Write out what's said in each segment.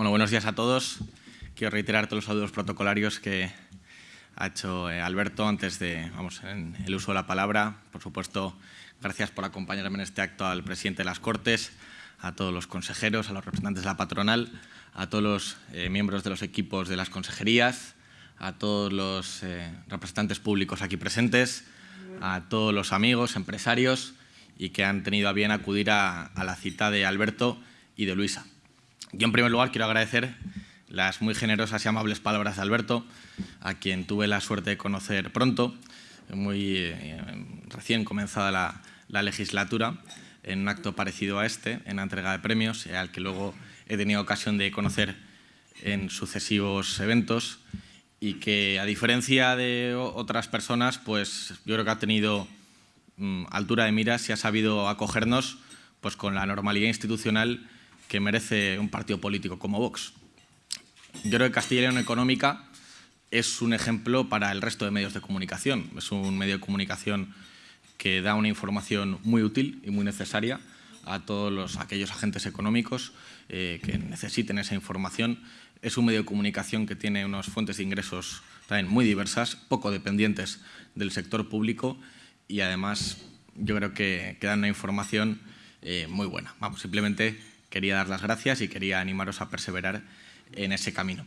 Bueno, buenos días a todos. Quiero reiterar todos los saludos protocolarios que ha hecho eh, Alberto antes de vamos, en el uso de la palabra. Por supuesto, gracias por acompañarme en este acto al presidente de las Cortes, a todos los consejeros, a los representantes de la patronal, a todos los eh, miembros de los equipos de las consejerías, a todos los eh, representantes públicos aquí presentes, a todos los amigos, empresarios y que han tenido a bien acudir a la cita de Alberto y de Luisa. Yo, en primer lugar, quiero agradecer las muy generosas y amables palabras de Alberto, a quien tuve la suerte de conocer pronto, muy eh, recién comenzada la, la, legislatura, en un acto parecido a este, en la entrega de premios, al que luego he tenido ocasión de conocer en sucesivos eventos y que, a diferencia de otras personas, pues yo creo que ha tenido mm, altura de miras y ha sabido acogernos pues, con la normalidad institucional que merece un partido político como Vox. Yo creo que Castilla y León Económica es un ejemplo para el resto de medios de comunicación. Es un medio de comunicación que da una información muy útil y muy necesaria a todos los, aquellos agentes económicos eh, que necesiten esa información. Es un medio de comunicación que tiene unas fuentes de ingresos también muy diversas, poco dependientes del sector público y además yo creo que, que dan una información eh, muy buena. Vamos, simplemente quería dar las gracias y quería animaros a perseverar en ese camino.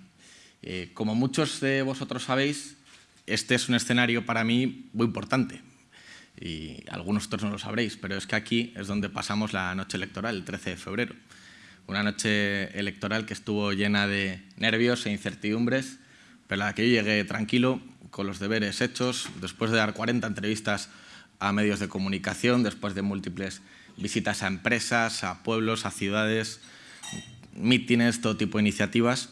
Eh, como muchos de vosotros sabéis, este es un escenario para mí muy importante y algunos otros no lo sabréis, pero es que aquí es donde pasamos la noche electoral, el 13 de febrero. Una noche electoral que estuvo llena de nervios e incertidumbres, pero la que yo llegué tranquilo, con los deberes hechos, después de dar 40 entrevistas a medios de comunicación, después de múltiples visitas a empresas, a pueblos, a ciudades, mítines, todo tipo de iniciativas.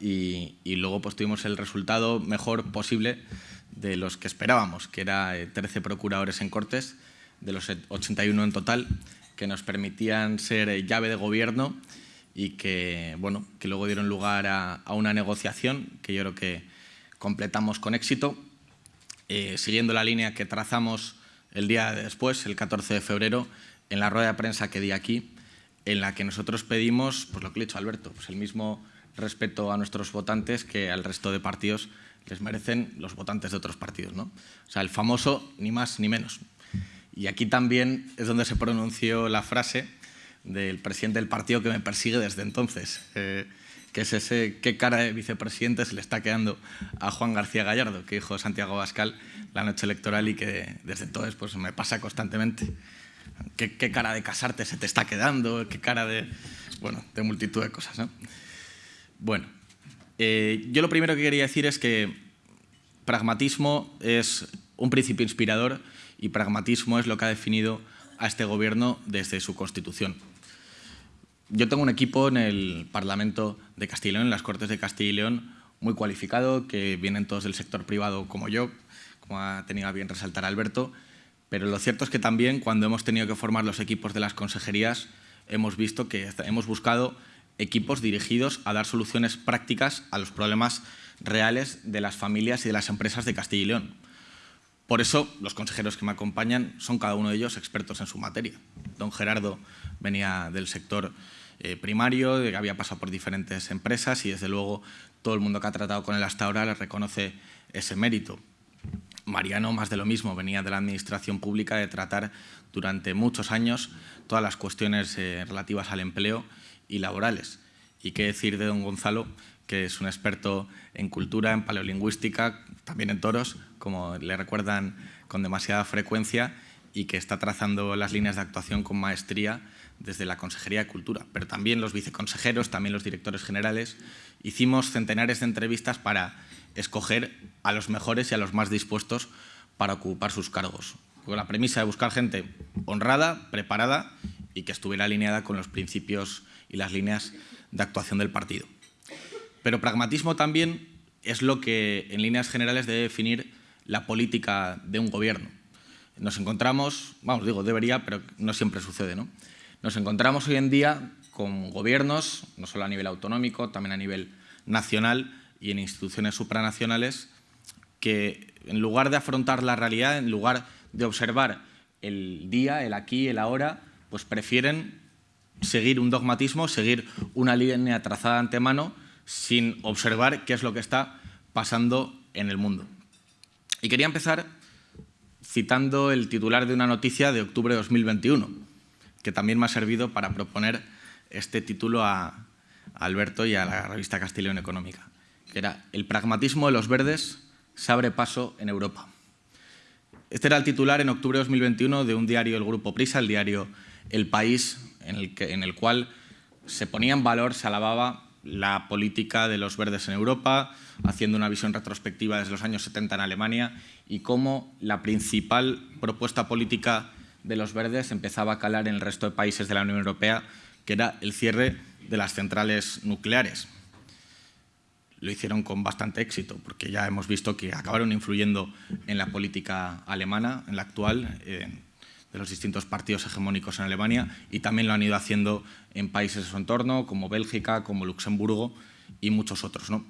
Y, luego pues, tuvimos el resultado mejor posible de los que esperábamos, que era 13 eh, procuradores en Cortes, de los 81 en total, que nos permitían ser eh, llave de gobierno y que, bueno, que luego dieron lugar a, una negociación que yo creo que completamos con éxito, eh, siguiendo la línea que trazamos el día después, el 14 de febrero, en la rueda de prensa que di aquí, en la que nosotros pedimos, pues lo que le he dicho Alberto, pues el mismo respeto a nuestros votantes que al resto de partidos les merecen los votantes de otros partidos. ¿no? O sea, el famoso ni más ni menos. Y aquí también es donde se pronunció la frase del presidente del partido que me persigue desde entonces, eh, que es ese qué cara de vicepresidente se le está quedando a Juan García Gallardo, que dijo Santiago Bascal la noche electoral y que desde entonces pues, me pasa constantemente qué, cara de casarte se te está quedando, qué cara de, bueno, de multitud de cosas. ¿no? Bueno, eh, yo lo primero que quería decir es que pragmatismo es un principio inspirador y pragmatismo es lo que ha definido a este gobierno desde su constitución. Yo tengo un equipo en el Parlamento de Castilla y León, en las Cortes de Castilla y León, muy cualificado, que vienen todos del sector privado como yo, como ha tenido a bien resaltar Alberto, pero lo cierto es que también cuando hemos tenido que formar los equipos de las consejerías hemos visto que hemos buscado equipos dirigidos a dar soluciones prácticas a los problemas reales de las familias y de las empresas de Castilla y León. Por eso, los consejeros que me acompañan son cada uno de ellos expertos en su materia. Don Gerardo venía del sector eh, primario, había pasado por diferentes empresas y, desde luego, todo el mundo que ha tratado con él hasta ahora le reconoce ese mérito. Mariano, más de lo mismo, venía de la administración pública de tratar durante muchos años todas las cuestiones eh, relativas al empleo y laborales. Y qué decir de don Gonzalo, que es un experto en cultura, en paleolingüística, también en toros, como le recuerdan con demasiada frecuencia, y que está trazando las líneas de actuación con maestría desde la Consejería de Cultura. Pero también los viceconsejeros, también los directores generales. Hicimos centenares de entrevistas para escoger a los mejores y a los más dispuestos para ocupar sus cargos. Con la premisa de buscar gente honrada, preparada y que estuviera alineada con los principios y las líneas de actuación del partido. Pero pragmatismo también es lo que en líneas generales debe definir la política de un gobierno. Nos encontramos, vamos, digo, debería, pero no siempre sucede, ¿no? Nos encontramos hoy en día con gobiernos, no solo a nivel autonómico, también a nivel nacional, y en instituciones supranacionales que en lugar de afrontar la realidad, en lugar de observar el día, el aquí, el ahora, pues prefieren seguir un dogmatismo, seguir una línea trazada antemano sin observar qué es lo que está pasando en el mundo. Y quería empezar citando el titular de una noticia de octubre de 2021, que también me ha servido para proponer este título a, Alberto y a la revista Castellón Económica, que era «El pragmatismo de los verdes se abre paso en Europa». Este era el titular en octubre de 2021 de un diario del Grupo Prisa, el diario El País, en el, que, en el cual se ponía en valor, se alababa la política de los verdes en Europa, haciendo una visión retrospectiva desde los años 70 en Alemania y cómo la principal propuesta política de los verdes empezaba a calar en el resto de países de la Unión Europea, que era el cierre de las centrales nucleares. Lo hicieron con bastante éxito, porque ya hemos visto que acabaron influyendo en la política alemana, en la actual, de los distintos partidos hegemónicos en Alemania y también lo han ido haciendo en países de su entorno, como Bélgica, como Luxemburgo y muchos otros. ¿no?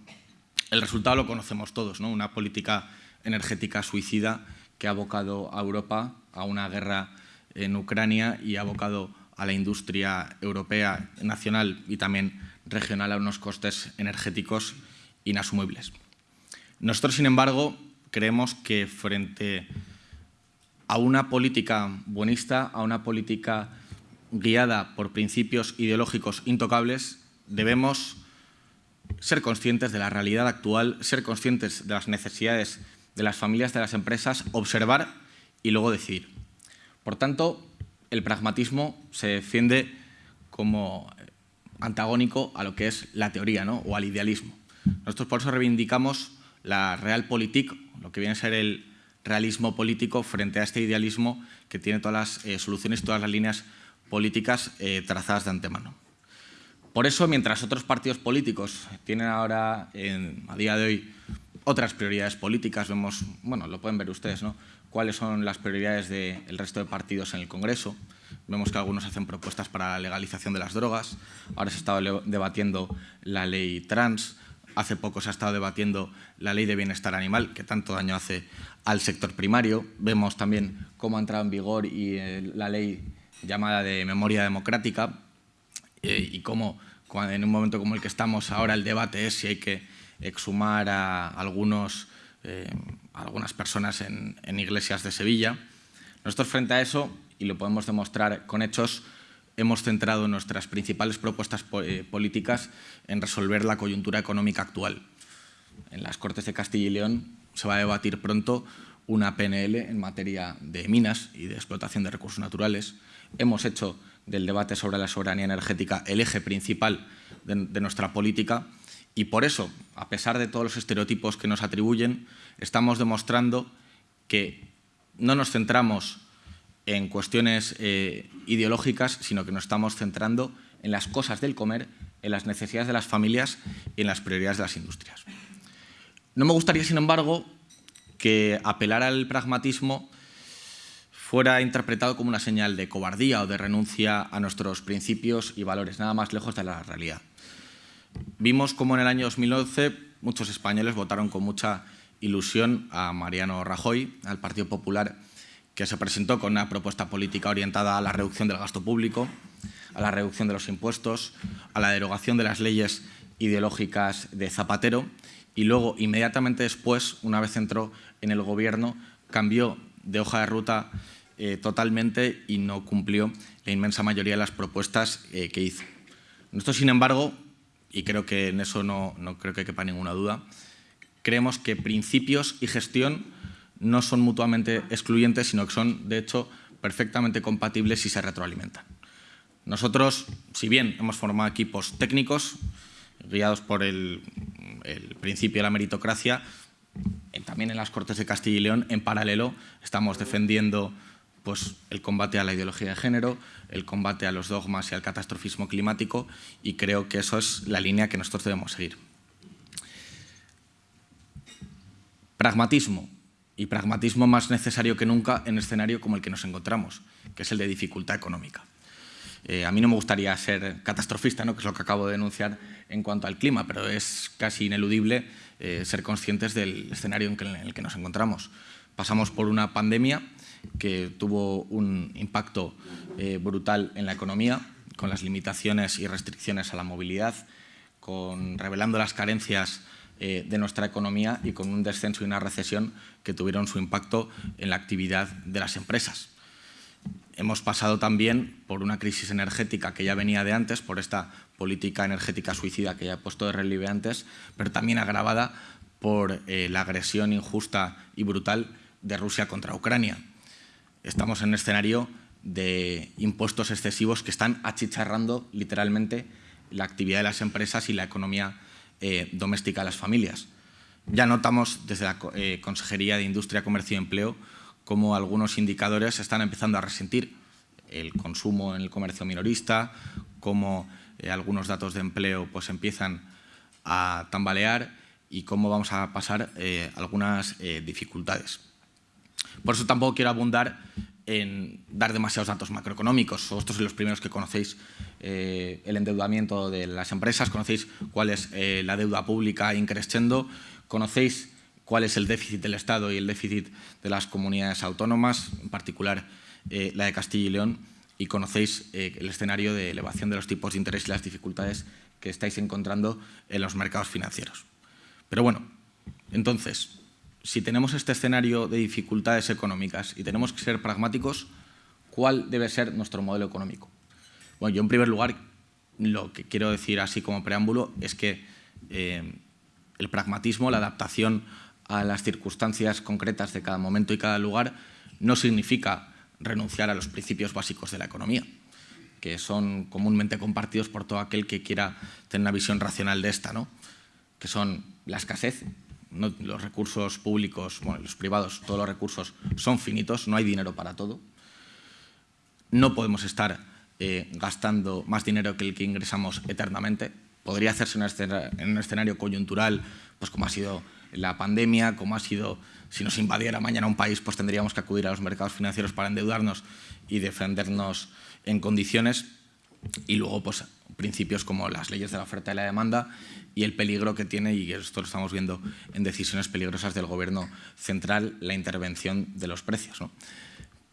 El resultado lo conocemos todos, ¿no? una política energética suicida que ha abocado a Europa a una guerra en Ucrania y ha abocado a la industria europea, nacional y también regional a unos costes energéticos inasumibles. Nosotros, sin embargo, creemos que frente a una política buenista, a una política guiada por principios ideológicos intocables, debemos ser conscientes de la realidad actual, ser conscientes de las necesidades de las familias, de las empresas, observar y luego decidir. Por tanto, el pragmatismo se defiende como antagónico a lo que es la teoría ¿no? o al idealismo. Nosotros por eso reivindicamos la realpolitik, lo que viene a ser el realismo político frente a este idealismo que tiene todas las eh, soluciones, todas las líneas políticas eh, trazadas de antemano. Por eso, mientras otros partidos políticos tienen ahora, a día de hoy, otras prioridades políticas, vemos, bueno, lo pueden ver ustedes, ¿no? cuáles son las prioridades del resto de partidos en el Congreso. Vemos que algunos hacen propuestas para la legalización de las drogas, ahora se está debatiendo la ley trans, Hace poco se ha estado debatiendo la ley de bienestar animal, que tanto daño hace al sector primario. Vemos también cómo ha entrado en vigor y, eh, la ley llamada de memoria democrática eh, y cómo en un momento como el que estamos ahora el debate es si hay que exhumar a algunos, eh, algunas personas en, en iglesias de Sevilla. Nosotros frente a eso, y lo podemos demostrar con hechos, hemos centrado nuestras principales propuestas eh, políticas en resolver la coyuntura económica actual. En las Cortes de Castilla y León se va a debatir pronto una PNL en materia de minas y de explotación de recursos naturales. Hemos hecho del debate sobre la soberanía energética el eje principal de, de nuestra política y por eso, a pesar de todos los estereotipos que nos atribuyen, estamos demostrando que no nos centramos en cuestiones eh, ideológicas, sino que nos estamos centrando en las cosas del comer, en las necesidades de las familias y en las prioridades de las industrias. No me gustaría, sin embargo, que apelar al pragmatismo fuera interpretado como una señal de cobardía o de renuncia a nuestros principios y valores, nada más lejos de la realidad. Vimos cómo en el año 2011 muchos españoles votaron con mucha ilusión a Mariano Rajoy, al Partido Popular, que se presentó con una propuesta política orientada a la reducción del gasto público, a la reducción de los impuestos, a la derogación de las leyes ideológicas de Zapatero y luego, inmediatamente después, una vez entró en el gobierno, cambió de hoja de ruta eh, totalmente y no cumplió la inmensa mayoría de las propuestas eh, que hizo. Nosotros, sin embargo, y creo que en eso no, no creo que quepa ninguna duda, creemos que principios y gestión no son mutuamente excluyentes, sino que son, de hecho, perfectamente compatibles y se retroalimentan. Nosotros, si bien hemos formado equipos técnicos, guiados por el, principio de la meritocracia, también en las Cortes de Castilla y León, en paralelo, estamos defendiendo pues, el combate a la ideología de género, el combate a los dogmas y al catastrofismo climático, y creo que eso es la línea que nosotros debemos seguir. Pragmatismo y pragmatismo más necesario que nunca en escenario como el que nos encontramos, que es el de dificultad económica. Eh, a mí no me gustaría ser catastrofista, ¿no? que es lo que acabo de denunciar en cuanto al clima, pero es casi ineludible eh, ser conscientes del escenario en, el que nos encontramos. Pasamos por una pandemia que tuvo un impacto eh, brutal en la economía, con las limitaciones y restricciones a la movilidad, con revelando las carencias eh, de nuestra economía y con un descenso y una recesión que tuvieron su impacto en la actividad de las empresas. Hemos pasado también por una crisis energética que ya venía de antes, por esta política energética suicida que ya he puesto de relieve antes, pero también agravada por eh, la agresión injusta y brutal de Rusia contra Ucrania. Estamos en un escenario de impuestos excesivos que están achicharrando literalmente la actividad de las empresas y la economía eh, doméstica de las familias. Ya notamos desde la eh, Consejería de Industria, Comercio y Empleo cómo algunos indicadores están empezando a resentir el consumo en el comercio minorista, cómo eh, algunos datos de empleo pues, empiezan a tambalear y cómo vamos a pasar algunas dificultades. Por eso tampoco quiero abundar en dar demasiados datos macroeconómicos. Vosotros sois los primeros que conocéis eh, el endeudamiento de las empresas, conocéis cuál es eh, la deuda pública increciendo, conocéis cuál es el déficit del Estado y el déficit de las comunidades autónomas, en particular eh, la de Castilla y León, y conocéis el escenario de elevación de los tipos de interés y las dificultades que estáis encontrando en los mercados financieros. Pero bueno, entonces, si tenemos este escenario de dificultades económicas y tenemos que ser pragmáticos, ¿cuál debe ser nuestro modelo económico? Bueno, yo en primer lugar lo que quiero decir así como preámbulo es que eh, el pragmatismo, la adaptación a las circunstancias concretas de cada momento y cada lugar no significa renunciar a los principios básicos de la economía, que son comúnmente compartidos por todo aquel que quiera tener una visión racional de esta, ¿no? que son la escasez, los recursos públicos, los privados, todos los recursos son finitos, no hay dinero para todo. No podemos estar eh, gastando más dinero que el que ingresamos eternamente. Podría hacerse en un escenario coyuntural, pues como ha sido la pandemia, como ha sido, si nos invadiera mañana un país, pues tendríamos que acudir a los mercados financieros para endeudarnos y defendernos en condiciones. Y luego, pues, principios como las leyes de la oferta y la demanda y el peligro que tiene, y esto lo estamos viendo en decisiones peligrosas del Gobierno central, la intervención de los precios. ¿no?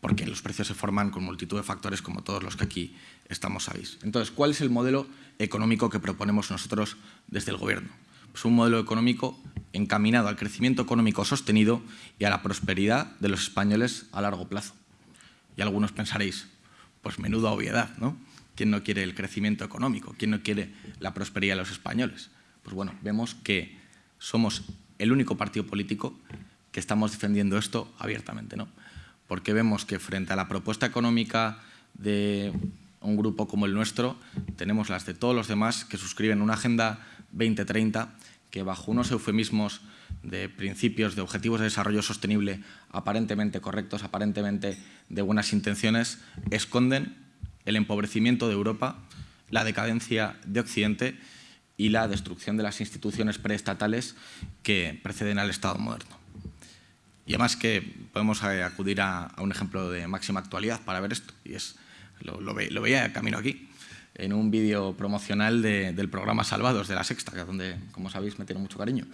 Porque los precios se forman con multitud de factores como todos los que aquí estamos sabéis. Entonces, ¿cuál es el modelo económico que proponemos nosotros desde el Gobierno? Pues un modelo económico encaminado al crecimiento económico sostenido y a la prosperidad de los españoles a largo plazo. Y algunos pensaréis, pues menuda obviedad, ¿no? ¿Quién no quiere el crecimiento económico? ¿Quién no quiere la prosperidad de los españoles? Pues bueno, vemos que somos el único partido político que estamos defendiendo esto abiertamente, ¿no? Porque vemos que frente a la propuesta económica de un grupo como el nuestro, tenemos las de todos los demás que suscriben una Agenda 2030 que bajo unos eufemismos de principios, de objetivos de desarrollo sostenible aparentemente correctos, aparentemente de buenas intenciones, esconden el empobrecimiento de Europa, la decadencia de Occidente y la destrucción de las instituciones preestatales que preceden al Estado moderno. Y además que podemos eh, acudir a, un ejemplo de máxima actualidad para ver esto, y es, lo, veía camino aquí, en un vídeo promocional del programa Salvados de La Sexta, que donde, como sabéis, me tiene mucho cariño,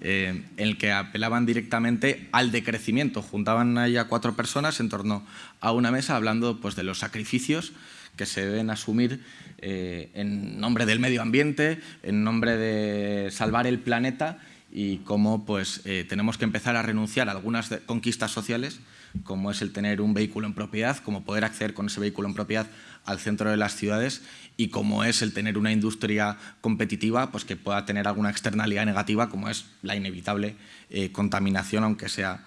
eh, en el que apelaban directamente al decrecimiento. Juntaban ahí a cuatro personas en torno a una mesa hablando pues, de los sacrificios que se deben asumir eh, en nombre del medio ambiente, en nombre de salvar el planeta y cómo pues, eh, tenemos que empezar a renunciar a algunas conquistas sociales, como es el tener un vehículo en propiedad, como poder acceder con ese vehículo en propiedad al centro de las ciudades y como es el tener una industria competitiva pues, que pueda tener alguna externalidad negativa, como es la inevitable eh, contaminación, aunque sea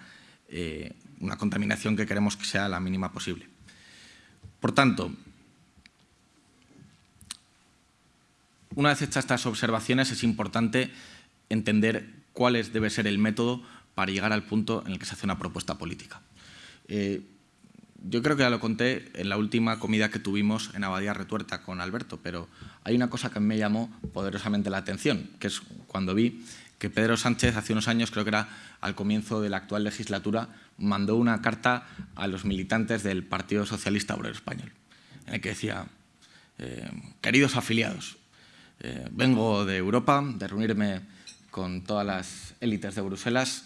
una contaminación que queremos que sea la mínima posible. Por tanto, Una vez hechas estas observaciones es importante entender cuál debe ser el método para llegar al punto en el que se hace una propuesta política. Eh, yo creo que ya lo conté en la última comida que tuvimos en Abadía Retuerta con Alberto, pero hay una cosa que me llamó poderosamente la atención, que es cuando vi que Pedro Sánchez hace unos años, creo que era al comienzo de la actual legislatura, mandó una carta a los militantes del Partido Socialista Obrero Español, en el que decía, eh, queridos afiliados, eh, vengo de Europa, de reunirme con todas las élites de Bruselas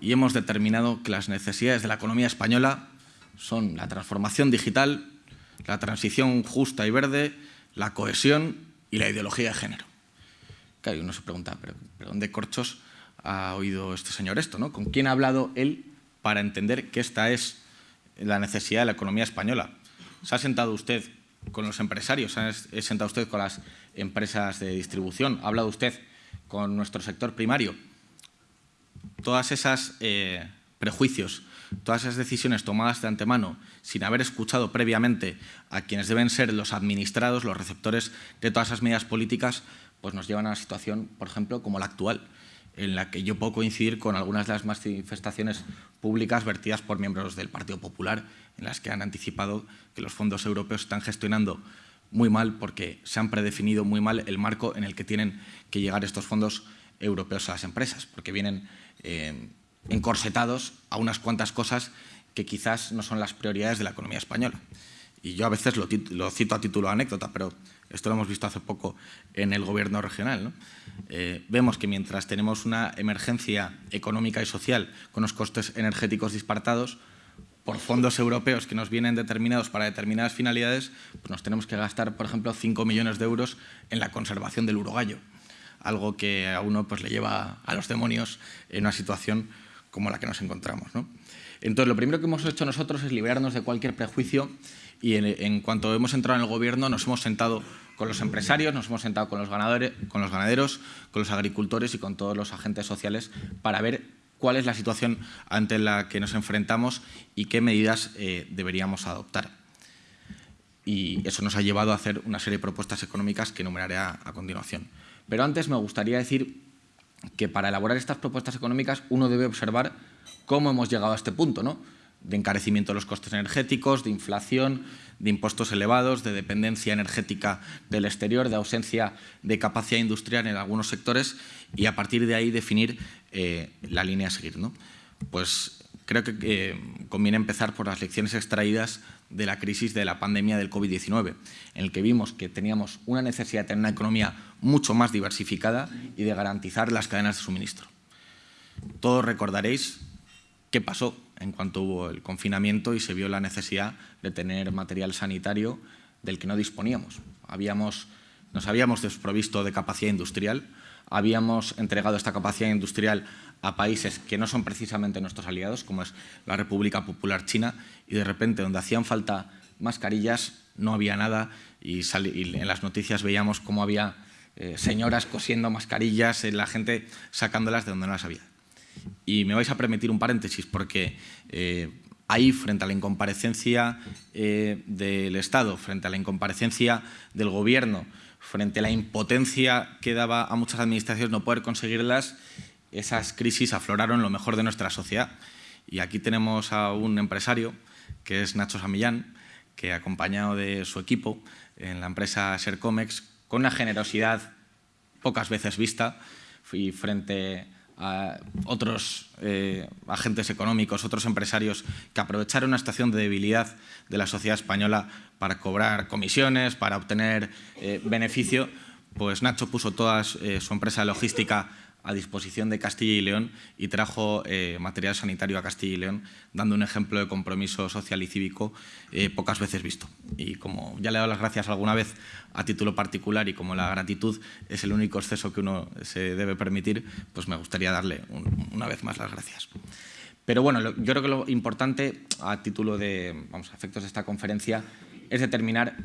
y hemos determinado que las necesidades de la economía española son la transformación digital, la transición justa y verde, la cohesión y la ideología de género. Claro, uno se pregunta, ¿pero, dónde corchos ha oído este señor esto? ¿Con quién ha hablado él para entender que esta es la necesidad de la economía española? ¿Se ha sentado usted con los empresarios? ¿Se ha sentado usted con las empresas de distribución? ¿Ha hablado usted con nuestro sector primario? Todas esas eh, prejuicios, todas esas decisiones tomadas de antemano sin haber escuchado previamente a quienes deben ser los administrados, los receptores de todas esas medidas políticas, pues nos llevan a una situación, por ejemplo, como la actual, en la que yo puedo coincidir con algunas de las manifestaciones públicas vertidas por miembros del Partido Popular, en las que han anticipado que los fondos europeos están gestionando muy mal porque se han predefinido muy mal el marco en el que tienen que llegar estos fondos europeos a las empresas, porque vienen eh, encorsetados a unas cuantas cosas que quizás no son las prioridades de la economía española. Y yo a veces lo, cito a título de anécdota, pero esto lo hemos visto hace poco en el gobierno regional. Eh, vemos que mientras tenemos una emergencia económica y social con los costes energéticos disparatados, por fondos europeos que nos vienen determinados para determinadas finalidades, pues nos tenemos que gastar, por ejemplo, 5 millones de euros en la conservación del urogallo, algo que a uno pues, le lleva a los demonios en una situación como la que nos encontramos. Entonces, lo primero que hemos hecho nosotros es liberarnos de cualquier prejuicio y en, cuanto hemos entrado en el gobierno nos hemos sentado con los empresarios, nos hemos sentado con los, con los ganaderos, con los agricultores y con todos los agentes sociales para ver cuál es la situación ante la que nos enfrentamos y qué medidas eh, deberíamos adoptar. Y eso nos ha llevado a hacer una serie de propuestas económicas que enumeraré a continuación. Pero antes me gustaría decir que para elaborar estas propuestas económicas uno debe observar cómo hemos llegado a este punto, ¿no? de encarecimiento de los costes energéticos, de inflación, de impuestos elevados, de dependencia energética del exterior, de ausencia de capacidad industrial en algunos sectores y a partir de ahí definir eh, la línea a seguir. ¿no? Pues creo que eh, conviene empezar por las lecciones extraídas de la crisis de la pandemia del COVID-19, en el que vimos que teníamos una necesidad de tener una economía mucho más diversificada y de garantizar las cadenas de suministro. Todos recordaréis qué pasó en cuanto hubo el confinamiento y se vio la necesidad de tener material sanitario del que no disponíamos. Habíamos, nos habíamos desprovisto de capacidad industrial, habíamos entregado esta capacidad industrial a países que no son precisamente nuestros aliados, como es la República Popular China, y de repente donde hacían falta mascarillas no había nada y, en las noticias veíamos cómo había eh, señoras cosiendo mascarillas, eh, la gente sacándolas de donde no las había. Y me vais a permitir un paréntesis porque eh, ahí, frente a la incomparecencia del Estado, frente a la incomparecencia del Gobierno, frente a la impotencia que daba a muchas administraciones no poder conseguirlas, esas crisis afloraron lo mejor de nuestra sociedad. Y aquí tenemos a un empresario, que es Nacho Samillán, que acompañado de su equipo en la empresa Sercomex, con una generosidad pocas veces vista y frente a otros eh, agentes económicos, otros empresarios que aprovecharon una situación de debilidad de la sociedad española para cobrar comisiones, para obtener eh, beneficio, pues Nacho puso toda eh, su empresa de logística a disposición de Castilla y León y trajo eh, material sanitario a Castilla y León, dando un ejemplo de compromiso social y cívico eh, pocas veces visto. Y como ya le he dado las gracias alguna vez a título particular y como la gratitud es el único exceso que uno se debe permitir, pues me gustaría darle una vez más las gracias. Pero bueno, yo creo que lo importante a título de vamos, efectos de esta conferencia es determinar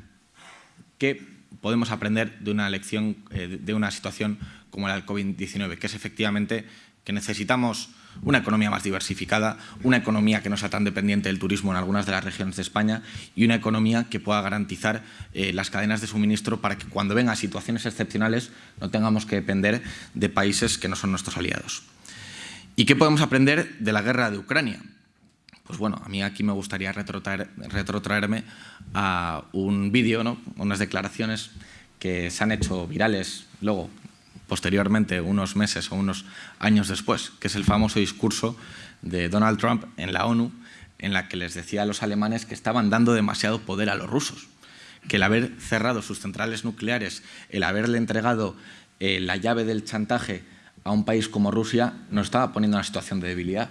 qué podemos aprender de una lección, eh, de una situación como la del COVID-19, que es efectivamente que necesitamos una economía más diversificada, una economía que no sea tan dependiente del turismo en algunas de las regiones de España y una economía que pueda garantizar eh, las cadenas de suministro para que cuando vengan situaciones excepcionales no tengamos que depender de países que no son nuestros aliados. ¿Y qué podemos aprender de la guerra de Ucrania? Pues bueno, a mí aquí me gustaría retrotraerme a un vídeo, ¿no? unas declaraciones que se han hecho virales luego, posteriormente, unos meses o unos años después, que es el famoso discurso de Donald Trump en la ONU, en la que les decía a los alemanes que estaban dando demasiado poder a los rusos, que el haber cerrado sus centrales nucleares, el haberle entregado eh, la llave del chantaje a un país como Rusia, nos estaba poniendo en una situación de debilidad.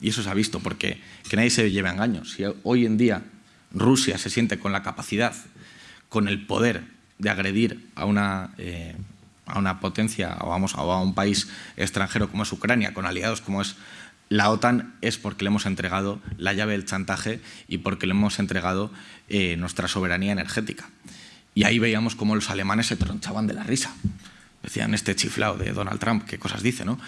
Y eso se ha visto, porque que nadie se lleve a engaños. Si hoy en día Rusia se siente con la capacidad, con el poder de agredir a una, eh, a una potencia o, vamos, a un país extranjero como es Ucrania, con aliados como es la OTAN, es porque le hemos entregado la llave del chantaje y porque le hemos entregado eh, nuestra soberanía energética. Y ahí veíamos cómo los alemanes se tronchaban de la risa decían este chiflado de Donald Trump, qué cosas dice, ¿no?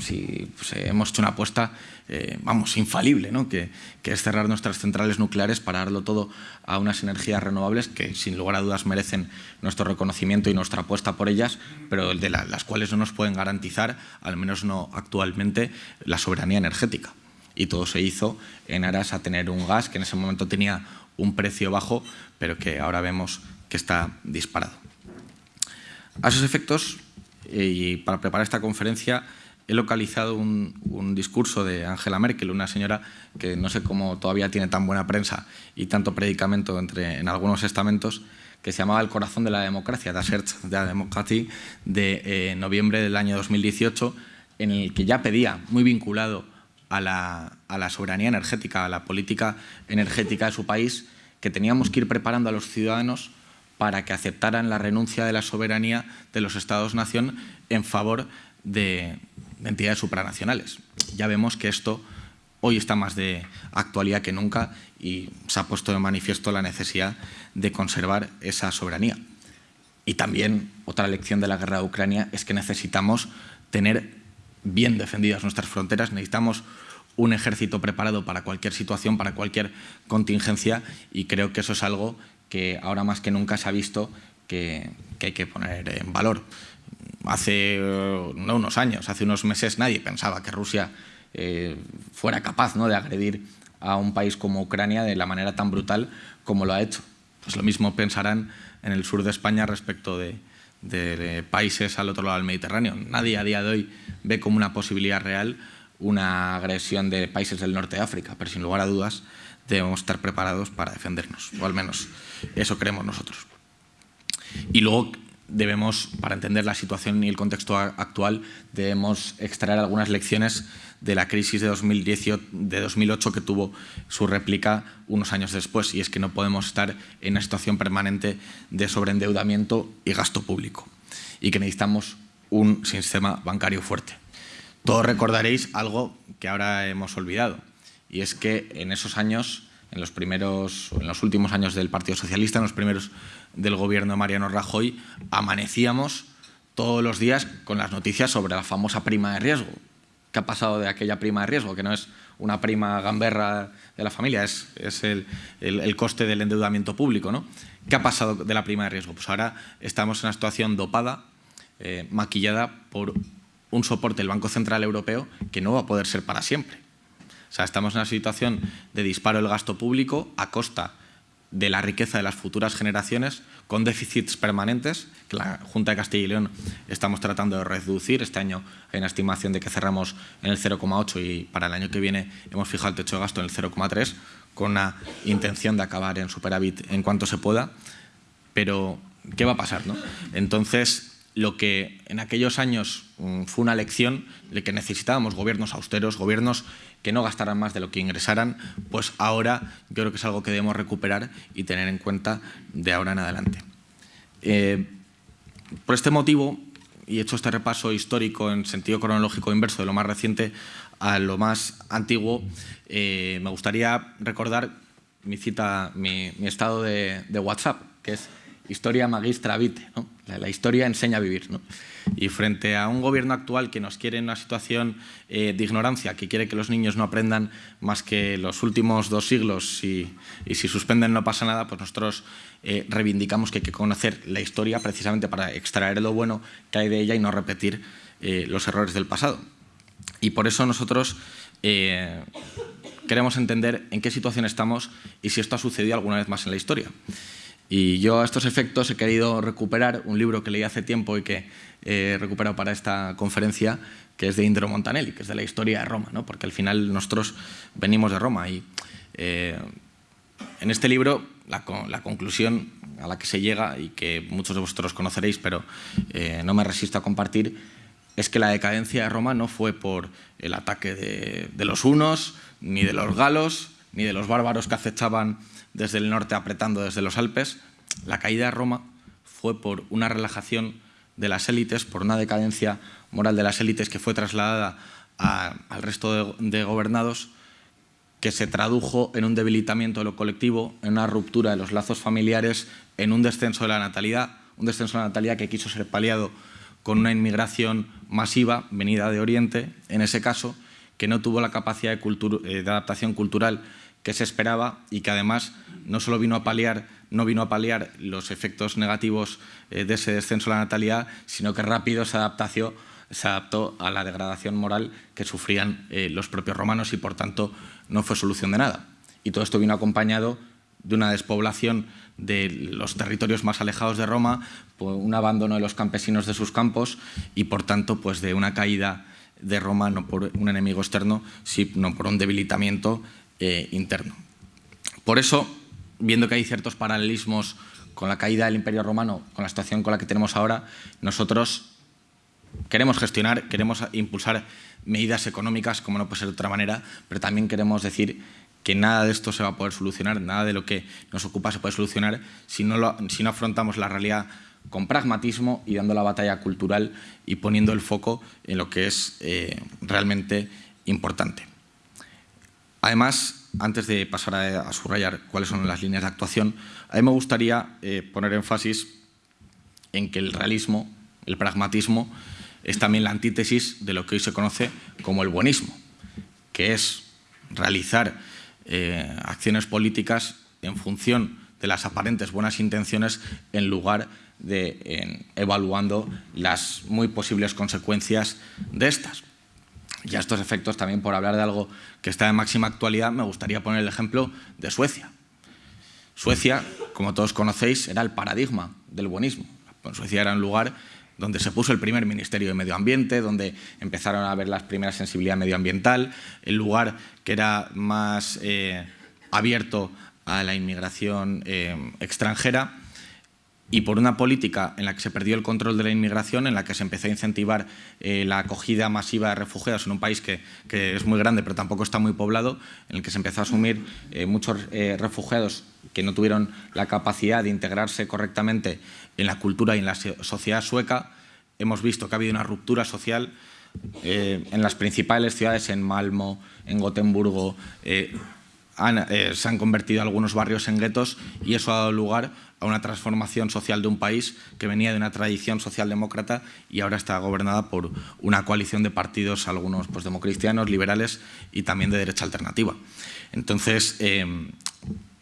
Si pues, eh, hemos hecho una apuesta, eh, vamos, infalible, ¿no? Que, es cerrar nuestras centrales nucleares para darlo todo a unas energías renovables que sin lugar a dudas merecen nuestro reconocimiento y nuestra apuesta por ellas, pero de las cuales no nos pueden garantizar, al menos no actualmente, la soberanía energética. Y todo se hizo en aras a tener un gas que en ese momento tenía un precio bajo, pero que ahora vemos que está disparado. A esos efectos, eh, y para preparar esta conferencia, he localizado un, discurso de Angela Merkel, una señora que no sé cómo todavía tiene tan buena prensa y tanto predicamento entre, en algunos estamentos, que se llamaba El corazón de la democracia, Das Herz der Demokratie, de eh, noviembre del año 2018, en el que ya pedía, muy vinculado a la, a la soberanía energética, a la política energética de su país, que teníamos que ir preparando a los ciudadanos para que aceptaran la renuncia de la soberanía de los Estados-nación en favor de, entidades supranacionales. Ya vemos que esto hoy está más de actualidad que nunca y se ha puesto de manifiesto la necesidad de conservar esa soberanía. Y también otra lección de la guerra de Ucrania es que necesitamos tener bien defendidas nuestras fronteras, necesitamos un ejército preparado para cualquier situación, para cualquier contingencia y creo que eso es algo que ahora más que nunca se ha visto que, hay que poner en valor. Hace no unos años, hace unos meses nadie pensaba que Rusia eh, fuera capaz ¿no? de agredir a un país como Ucrania de la manera tan brutal como lo ha hecho. Pues lo mismo pensarán en el sur de España respecto de, de países al otro lado del Mediterráneo. Nadie a día de hoy ve como una posibilidad real una agresión de países del norte de África, pero sin lugar a dudas debemos estar preparados para defendernos, o al menos eso creemos nosotros. Y luego debemos, para entender la situación y el contexto actual, debemos extraer algunas lecciones de la crisis de, 2018, de 2008 que tuvo su réplica unos años después, y es que no podemos estar en una situación permanente de sobreendeudamiento y gasto público, y que necesitamos un sistema bancario fuerte. Todos recordaréis algo que ahora hemos olvidado, y es que en esos años, en los, primeros, en los últimos años del Partido Socialista, en los primeros del gobierno de Mariano Rajoy, amanecíamos todos los días con las noticias sobre la famosa prima de riesgo. ¿Qué ha pasado de aquella prima de riesgo? Que no es una prima gamberra de la familia, es, el, coste del endeudamiento público. ¿no? ¿Qué ha pasado de la prima de riesgo? Pues ahora estamos en una situación dopada, eh, maquillada por un soporte del Banco Central Europeo que no va a poder ser para siempre. O sea, estamos en una situación de disparo del gasto público a costa de la riqueza de las futuras generaciones, con déficits permanentes, que la Junta de Castilla y León estamos tratando de reducir. Este año hay una estimación de que cerramos en el 0,8 y para el año que viene hemos fijado el techo de gasto en el 0,3, con una intención de acabar en superávit en cuanto se pueda. Pero, ¿qué va a pasar? No? Entonces, lo que en aquellos años mm, fue una lección de que necesitábamos gobiernos austeros, gobiernos que no gastaran más de lo que ingresaran, pues ahora yo creo que es algo que debemos recuperar y tener en cuenta de ahora en adelante. Eh, por este motivo, y he hecho este repaso histórico en sentido cronológico inverso de lo más reciente a lo más antiguo, eh, me gustaría recordar mi cita, mi, estado de WhatsApp, que es historia magistra vite, la, historia enseña a vivir. Y frente a un gobierno actual que nos quiere en una situación eh, de ignorancia, que quiere que los niños no aprendan más que los últimos dos siglos y, si suspenden no pasa nada, pues nosotros eh, reivindicamos que hay que conocer la historia precisamente para extraer lo bueno que hay de ella y no repetir eh, los errores del pasado. Y por eso nosotros queremos entender en qué situación estamos y si esto ha sucedido alguna vez más en la historia. Y yo a estos efectos he querido recuperar un libro que leí hace tiempo y que he recuperado para esta conferencia, que es de Indro Montanelli, que es de la historia de Roma, ¿no? porque al final nosotros venimos de Roma. Y eh, en este libro la, conclusión a la que se llega, y que muchos de vosotros conoceréis, pero eh, no me resisto a compartir, es que la decadencia de Roma no fue por el ataque de los hunos, ni de los galos, ni de los bárbaros que acechaban desde el norte apretando desde los Alpes, la caída de Roma fue por una relajación de las élites, por una decadencia moral de las élites que fue trasladada al resto de, gobernados, que se tradujo en un debilitamiento de lo colectivo, en una ruptura de los lazos familiares, en un descenso de la natalidad, un descenso de la natalidad que quiso ser paliado con una inmigración masiva venida de Oriente, en ese caso, que no tuvo la capacidad de, eh, adaptación cultural que se esperaba y que además no solo vino a paliar, no vino a paliar los efectos negativos eh, de ese descenso de la natalidad, sino que rápido se adaptó, se adaptó a la degradación moral que sufrían eh, los propios romanos y por tanto no fue solución de nada. Y todo esto vino acompañado de una despoblación de los territorios más alejados de Roma, un abandono de los campesinos de sus campos y por tanto pues de una caída de Roma no por un enemigo externo, sino por un debilitamiento eh, interno. Por eso, viendo que hay ciertos paralelismos con la caída del Imperio Romano, con la situación con la que tenemos ahora, nosotros queremos gestionar, queremos impulsar medidas económicas, como no puede ser de otra manera, pero también queremos decir que nada de esto se va a poder solucionar, nada de lo que nos ocupa se puede solucionar si no, si no afrontamos la realidad con pragmatismo y dando la batalla cultural y poniendo el foco en lo que es eh, realmente importante. Además, antes de pasar a, subrayar cuáles son las líneas de actuación, a mí me gustaría eh, poner énfasis en que el realismo, el pragmatismo, es también la antítesis de lo que hoy se conoce como el buenismo, que es realizar eh, acciones políticas en función de las aparentes buenas intenciones en lugar de evaluando las muy posibles consecuencias de estas. Y a estos efectos, también por hablar de algo que está de máxima actualidad, me gustaría poner el ejemplo de Suecia. Suecia, como todos conocéis, era el paradigma del buenismo. Suecia era un lugar donde se puso el primer Ministerio de Medio Ambiente, donde empezaron a haber las primeras sensibilidad medioambiental, el lugar que era más eh, abierto a la inmigración eh, extranjera y por una política en la que se perdió el control de la inmigración, en la que se empezó a incentivar eh, la acogida masiva de refugiados en un país que, es muy grande pero tampoco está muy poblado, en el que se empezó a asumir eh, muchos eh, refugiados que no tuvieron la capacidad de integrarse correctamente en la cultura y en la sociedad sueca, hemos visto que ha habido una ruptura social en las principales ciudades, en Malmo, en Gotemburgo, se han convertido algunos barrios en guetos y eso ha dado lugar a una transformación social de un país que venía de una tradición socialdemócrata y ahora está gobernada por una coalición de partidos, algunos pues, democristianos, liberales y también de derecha alternativa. Entonces, eh,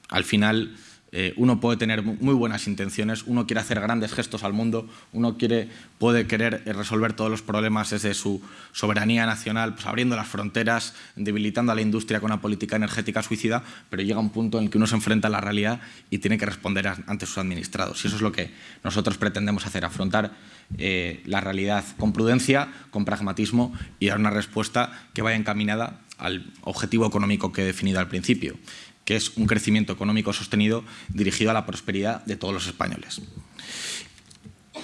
al final eh, uno puede tener muy buenas intenciones, uno quiere hacer grandes gestos al mundo, uno quiere, puede querer eh, resolver todos los problemas desde su soberanía nacional, pues abriendo las fronteras, debilitando a la industria con una política energética suicida, pero llega un punto en el que uno se enfrenta a la realidad y tiene que responder ante sus administrados. Y eso es lo que nosotros pretendemos hacer, afrontar eh, la realidad con prudencia, con pragmatismo y dar una respuesta que vaya encaminada al objetivo económico que he definido al principio que es un crecimiento económico sostenido dirigido a la prosperidad de todos los españoles.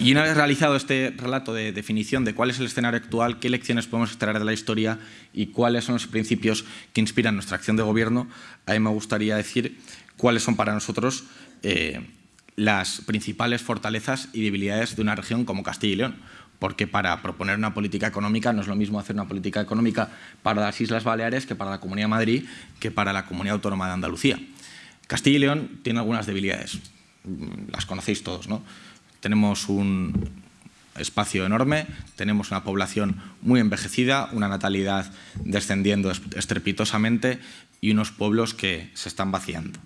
Y una vez realizado este relato de definición de cuál es el escenario actual, qué lecciones podemos extraer de la historia y cuáles son los principios que inspiran nuestra acción de gobierno, a mí me gustaría decir cuáles son para nosotros eh, las principales fortalezas y debilidades de una región como Castilla y León porque para proponer una política económica no es lo mismo hacer una política económica para las Islas Baleares que para la Comunidad de Madrid que para la Comunidad Autónoma de Andalucía. Castilla y León tiene algunas debilidades, las conocéis todos. ¿no? Tenemos un espacio enorme, tenemos una población muy envejecida, una natalidad descendiendo estrepitosamente y unos pueblos que se están vaciando.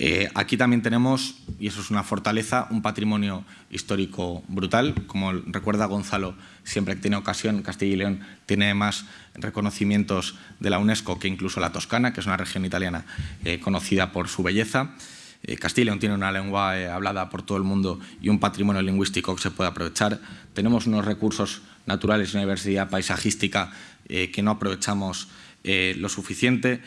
Eh, aquí también tenemos, y eso es una fortaleza, un patrimonio histórico brutal. Como recuerda Gonzalo, siempre que tiene ocasión, Castilla y León tiene más reconocimientos de la UNESCO que incluso la Toscana, que es una región italiana eh, conocida por su belleza. Eh, Castilla y León tiene una lengua hablada por todo el mundo y un patrimonio lingüístico que se puede aprovechar. Tenemos unos recursos naturales y una diversidad paisajística que no aprovechamos lo suficiente.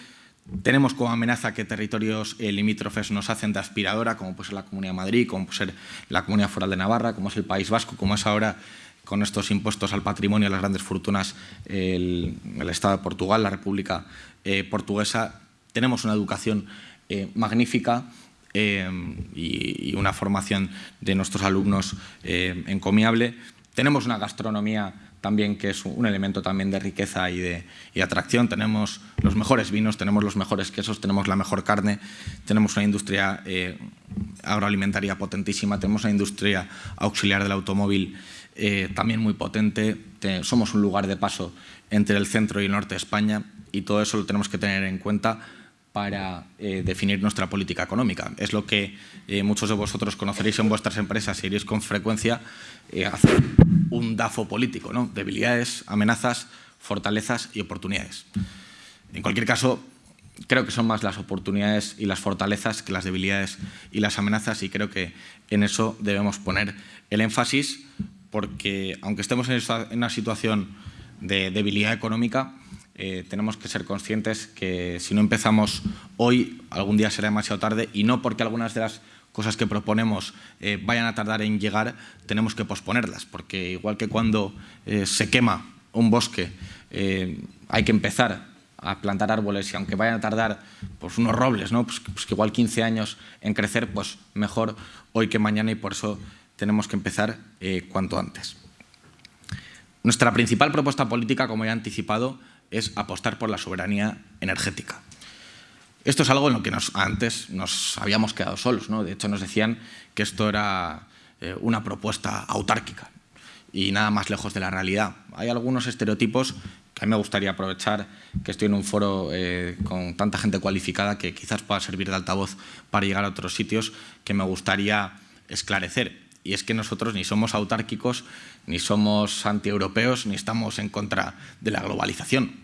Tenemos como amenaza que territorios eh, limítrofes nos hacen de aspiradora, como puede ser la Comunidad de Madrid, como puede ser la Comunidad Foral de Navarra, como es el País Vasco, como es ahora con estos impuestos al patrimonio y las grandes fortunas el, Estado de Portugal, la República eh, Portuguesa. Tenemos una educación magnífica y, una formación de nuestros alumnos encomiable. Tenemos una gastronomía también que es un elemento también de riqueza y de atracción. Tenemos los mejores vinos, tenemos los mejores quesos, tenemos la mejor carne, tenemos una industria eh, agroalimentaria potentísima, tenemos una industria auxiliar del automóvil eh, también muy potente, somos un lugar de paso entre el centro y el norte de España y todo eso lo tenemos que tener en cuenta para eh, definir nuestra política económica. Es lo que muchos de vosotros conoceréis en vuestras empresas y iréis con frecuencia hacer un DAFO político, ¿no? debilidades, amenazas, fortalezas y oportunidades. En cualquier caso, creo que son más las oportunidades y las fortalezas que las debilidades y las amenazas y creo que en eso debemos poner el énfasis porque aunque estemos en una situación de debilidad económica, eh, tenemos que ser conscientes que si no empezamos hoy, algún día será demasiado tarde y no porque algunas de las cosas que proponemos eh, vayan a tardar en llegar, tenemos que posponerlas, porque igual que cuando eh, se quema un bosque, eh, hay que empezar a plantar árboles y aunque vayan a tardar pues, unos robles, ¿no? Pues, pues, que igual 15 años en crecer, pues mejor hoy que mañana y por eso tenemos que empezar cuanto antes. Nuestra principal propuesta política, como ya he anticipado, es apostar por la soberanía energética. Esto es algo en lo que antes nos habíamos quedado solos. ¿no? De hecho, nos decían que esto era eh, una propuesta autárquica y nada más lejos de la realidad. Hay algunos estereotipos que a mí me gustaría aprovechar que estoy en un foro eh, con tanta gente cualificada que quizás pueda servir de altavoz para llegar a otros sitios que me gustaría esclarecer. Y es que nosotros ni somos autárquicos, ni somos antieuropeos, ni estamos en contra de la globalización.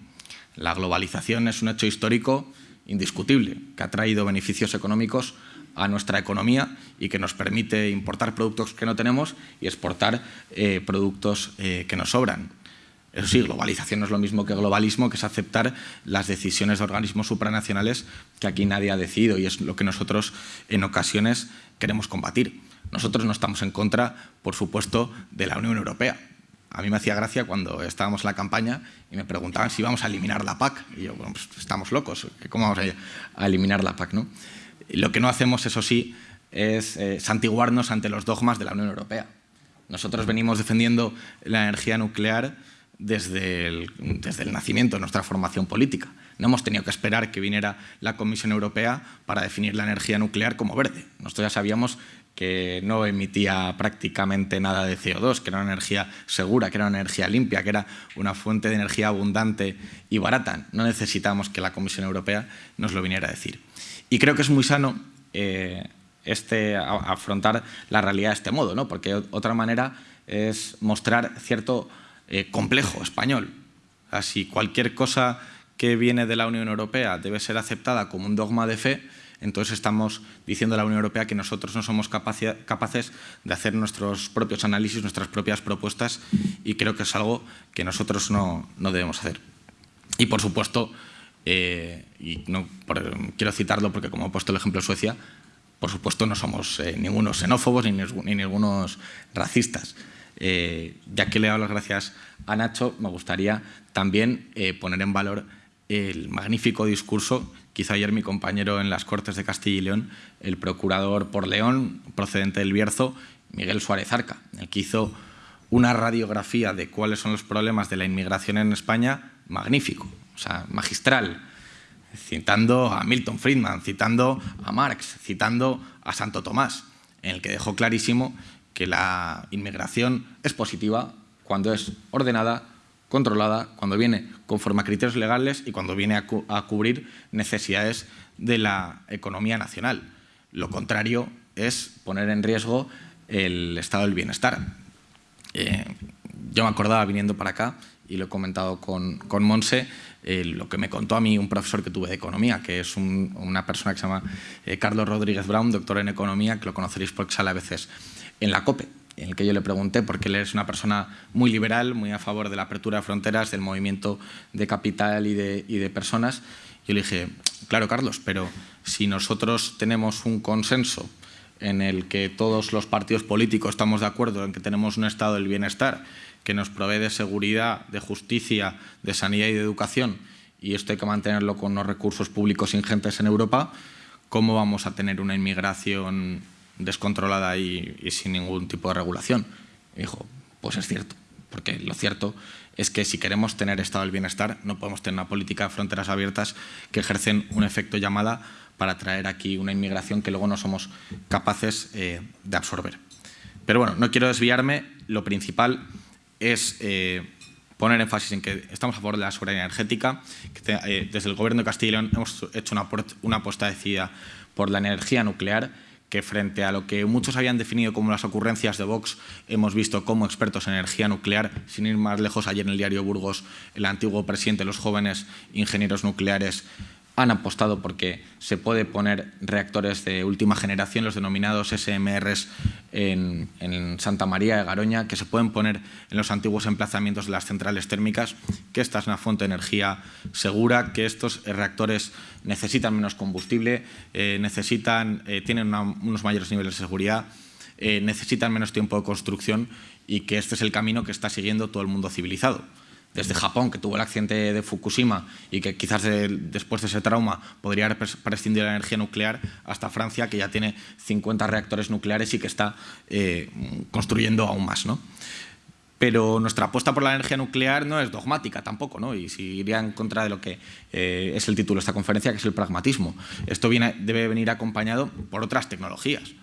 La globalización es un hecho histórico indiscutible, que ha traído beneficios económicos a nuestra economía y que nos permite importar productos que no tenemos y exportar eh, productos eh, que nos sobran. Eso sí, globalización no es lo mismo que globalismo, que es aceptar las decisiones de organismos supranacionales que aquí nadie ha decidido y es lo que nosotros en ocasiones queremos combatir. Nosotros no estamos en contra, por supuesto, de la Unión Europea a mí me hacía gracia cuando estábamos en la campaña y me preguntaban si íbamos a eliminar la PAC. Y yo, bueno, pues estamos locos, ¿cómo vamos a, eliminar la PAC? ¿no? lo que no hacemos, eso sí, es eh, santiguarnos ante los dogmas de la Unión Europea. Nosotros venimos defendiendo la energía nuclear desde el, desde el nacimiento de nuestra formación política. No hemos tenido que esperar que viniera la Comisión Europea para definir la energía nuclear como verde. Nosotros ya sabíamos que no emitía prácticamente nada de CO2, que era una energía segura, que era una energía limpia, que era una fuente de energía abundante y barata. No necesitamos que la Comisión Europea nos lo viniera a decir. Y creo que es muy sano eh, este, afrontar la realidad de este modo, ¿no? porque otra manera es mostrar cierto eh, complejo español. Así cualquier cosa que viene de la Unión Europea debe ser aceptada como un dogma de fe, entonces estamos diciendo a la Unión Europea que nosotros no somos capaces de hacer nuestros propios análisis, nuestras propias propuestas y creo que es algo que nosotros no, debemos hacer. Y por supuesto, eh, y no, quiero citarlo porque como he puesto el ejemplo de Suecia, por supuesto no somos eh, ninguno xenófobos ni, ni ningunos racistas. Eh, ya que le doy las gracias a Nacho, me gustaría también poner en valor el magnífico discurso que hizo ayer mi compañero en las Cortes de Castilla y León, el procurador por León, procedente del Bierzo, Miguel Suárez Arca, el que hizo una radiografía de cuáles son los problemas de la inmigración en España magnífico, o sea, magistral, citando a Milton Friedman, citando a Marx, citando a Santo Tomás, en el que dejó clarísimo que la inmigración es positiva cuando es ordenada, controlada, cuando viene conforme a criterios legales y cuando viene a, cubrir necesidades de la economía nacional. Lo contrario es poner en riesgo el estado del bienestar. Eh, yo me acordaba viniendo para acá y lo he comentado con, con Monse, eh, lo que me contó a mí un profesor que tuve de economía, que es una persona que se llama eh, Carlos Rodríguez Brown, doctor en economía, que lo conoceréis porque sale a veces en la COPE en el que yo le pregunté, porque él es una persona muy liberal, muy a favor de la apertura de fronteras, del movimiento de capital y de, personas. Yo le dije, claro, Carlos, pero si nosotros tenemos un consenso en el que todos los partidos políticos estamos de acuerdo en que tenemos un estado del bienestar que nos provee de seguridad, de justicia, de sanidad y de educación, y esto hay que mantenerlo con unos recursos públicos ingentes en Europa, ¿cómo vamos a tener una inmigración descontrolada y, sin ningún tipo de regulación? Y dijo, pues es cierto, porque lo cierto es que si queremos tener estado del bienestar no podemos tener una política de fronteras abiertas que ejercen un efecto llamada para traer aquí una inmigración que luego no somos capaces eh, de absorber. Pero bueno, no quiero desviarme, lo principal es eh, poner énfasis en que estamos a favor de la soberanía energética, que eh, desde el Gobierno de Castilla y León hemos hecho una, una apuesta decidida por la energía nuclear, que frente a lo que muchos habían definido como las ocurrencias de Vox, hemos visto como expertos en energía nuclear, sin ir más lejos, ayer en el diario Burgos, el antiguo presidente de los jóvenes ingenieros nucleares han apostado porque se puede poner reactores de última generación, los denominados SMRs, en, Santa María de Garoña, que se pueden poner en los antiguos emplazamientos de las centrales térmicas, que esta es una fuente de energía segura, que estos reactores necesitan menos combustible, eh, necesitan, eh, tienen unos mayores niveles de seguridad, eh, necesitan menos tiempo de construcción y que este es el camino que está siguiendo todo el mundo civilizado desde Japón, que tuvo el accidente de Fukushima y que quizás después de ese trauma podría haber prescindido de la energía nuclear, hasta Francia, que ya tiene 50 reactores nucleares y que está eh, construyendo aún más. ¿no? Pero nuestra apuesta por la energía nuclear no es dogmática tampoco, ¿no? y si iría en contra de lo que eh, es el título de esta conferencia, que es el pragmatismo. Esto debe venir acompañado por otras tecnologías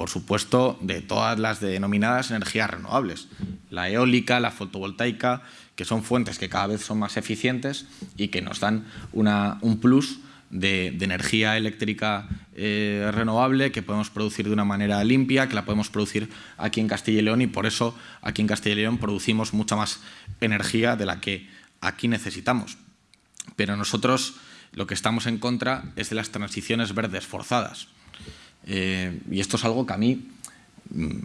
por supuesto, de todas las denominadas energías renovables, la eólica, la fotovoltaica, que son fuentes que cada vez son más eficientes y que nos dan un plus de, energía eléctrica eh, renovable que podemos producir de una manera limpia, que la podemos producir aquí en Castilla y León y por eso aquí en Castilla y León producimos mucha más energía de la que aquí necesitamos. Pero nosotros lo que estamos en contra es de las transiciones verdes forzadas. Eh, y esto es algo que a mí mm,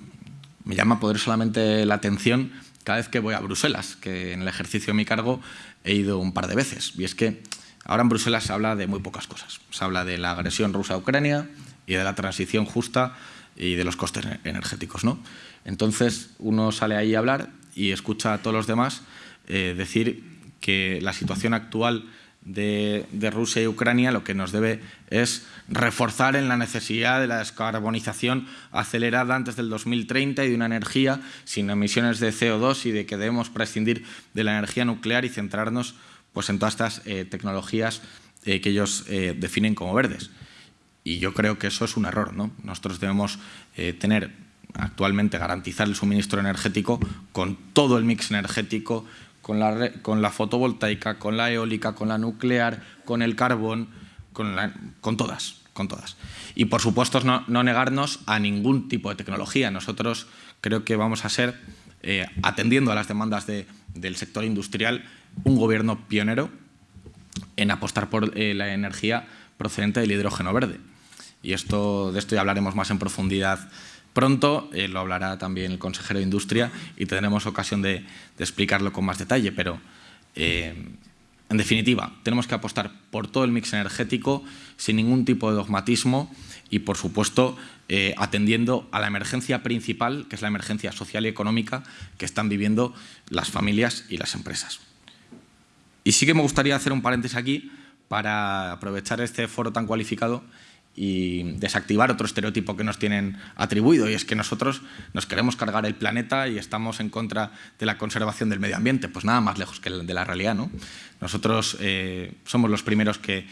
me llama poderosamente la atención cada vez que voy a Bruselas, que en el ejercicio de mi cargo he ido un par de veces. Y es que ahora en Bruselas se habla de muy pocas cosas. Se habla de la agresión rusa a Ucrania y de la transición justa y de los costes energéticos. ¿no? Entonces uno sale ahí a hablar y escucha a todos los demás eh, decir que la situación actual de, Rusia y Ucrania lo que nos debe es reforzar en la necesidad de la descarbonización acelerada antes del 2030 y de una energía sin emisiones de CO2 y de que debemos prescindir de la energía nuclear y centrarnos pues, en todas estas eh, tecnologías eh, que ellos eh, definen como verdes. Y yo creo que eso es un error. ¿no? Nosotros debemos tener actualmente garantizar el suministro energético con todo el mix energético con la, con la fotovoltaica, con la eólica, con la nuclear, con el carbón, con, con todas, con todas. Y por supuesto no, negarnos a ningún tipo de tecnología. Nosotros creo que vamos a ser, eh, atendiendo a las demandas del sector industrial, un gobierno pionero en apostar por eh, la energía procedente del hidrógeno verde. Y esto, de esto ya hablaremos más en profundidad Pronto eh, lo hablará también el consejero de Industria y tendremos ocasión de, explicarlo con más detalle, pero eh, en definitiva, tenemos que apostar por todo el mix energético sin ningún tipo de dogmatismo y, por supuesto, eh, atendiendo a la emergencia principal, que es la emergencia social y económica que están viviendo las familias y las empresas. Y sí que me gustaría hacer un paréntesis aquí para aprovechar este foro tan cualificado y desactivar otro estereotipo que nos tienen atribuido y es que nosotros nos queremos cargar el planeta y estamos en contra de la conservación del medio ambiente. Pues nada más lejos que de la realidad. ¿no? Nosotros eh, somos los primeros que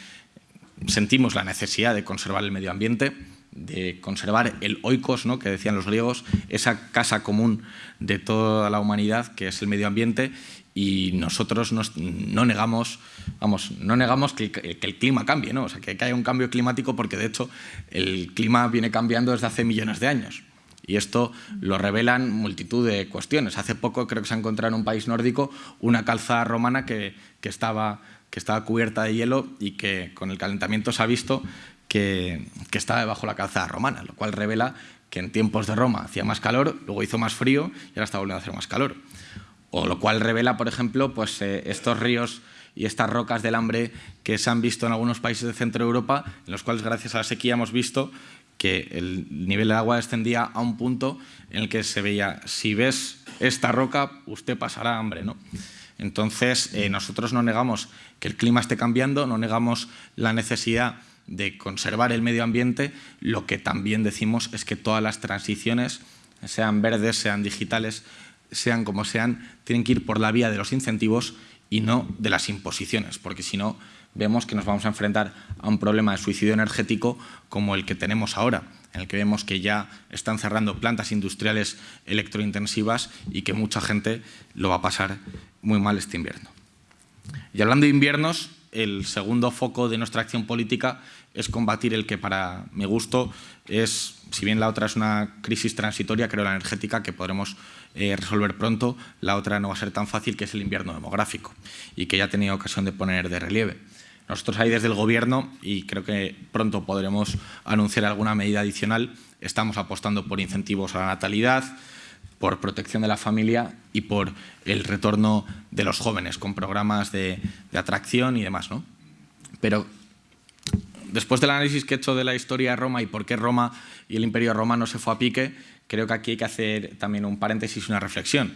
sentimos la necesidad de conservar el medio ambiente, de conservar el oikos, ¿no? que decían los griegos, esa casa común de toda la humanidad que es el medio ambiente y nosotros no negamos, vamos, no negamos que, el clima cambie, ¿no? o sea, que, haya un cambio climático porque de hecho el clima viene cambiando desde hace millones de años. Y esto lo revelan multitud de cuestiones. Hace poco creo que se ha encontrado en un país nórdico una calzada romana que, que, estaba, que estaba cubierta de hielo y que con el calentamiento se ha visto que, que estaba debajo de la calzada romana, lo cual revela que en tiempos de Roma hacía más calor, luego hizo más frío y ahora está volviendo a hacer más calor o lo cual revela, por ejemplo, pues, eh, estos ríos y estas rocas del hambre que se han visto en algunos países de Centro Europa, en los cuales gracias a la sequía hemos visto que el nivel de agua descendía a un punto en el que se veía, si ves esta roca, usted pasará hambre. ¿no? Entonces, eh, nosotros no negamos que el clima esté cambiando, no negamos la necesidad de conservar el medio ambiente, lo que también decimos es que todas las transiciones, sean verdes, sean digitales, sean como sean, tienen que ir por la vía de los incentivos y no de las imposiciones, porque si no vemos que nos vamos a enfrentar a un problema de suicidio energético como el que tenemos ahora, en el que vemos que ya están cerrando plantas industriales electrointensivas y que mucha gente lo va a pasar muy mal este invierno. Y hablando de inviernos, el segundo foco de nuestra acción política es combatir el que para mi gusto es, si bien la otra es una crisis transitoria, creo la energética, que podremos eh, resolver pronto, la otra no va a ser tan fácil, que es el invierno demográfico, y que ya he tenido ocasión de poner de relieve. Nosotros ahí desde el Gobierno, y creo que pronto podremos anunciar alguna medida adicional, estamos apostando por incentivos a la natalidad, por protección de la familia y por el retorno de los jóvenes con programas de, atracción y demás. ¿no? Pero después del análisis que he hecho de la historia de Roma y por qué Roma y el Imperio Romano se fue a pique, creo que aquí hay que hacer también un paréntesis y una reflexión.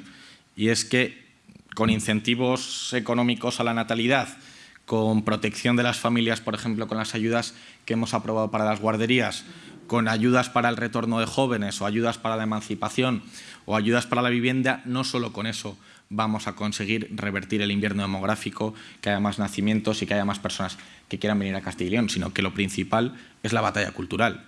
Y es que con incentivos económicos a la natalidad, con protección de las familias, por ejemplo, con las ayudas que hemos aprobado para las guarderías, con ayudas para el retorno de jóvenes o ayudas para la emancipación o ayudas para la vivienda, no solo con eso vamos a conseguir revertir el invierno demográfico, que haya más nacimientos y que haya más personas que quieran venir a Castilla y León, sino que lo principal es la batalla cultural.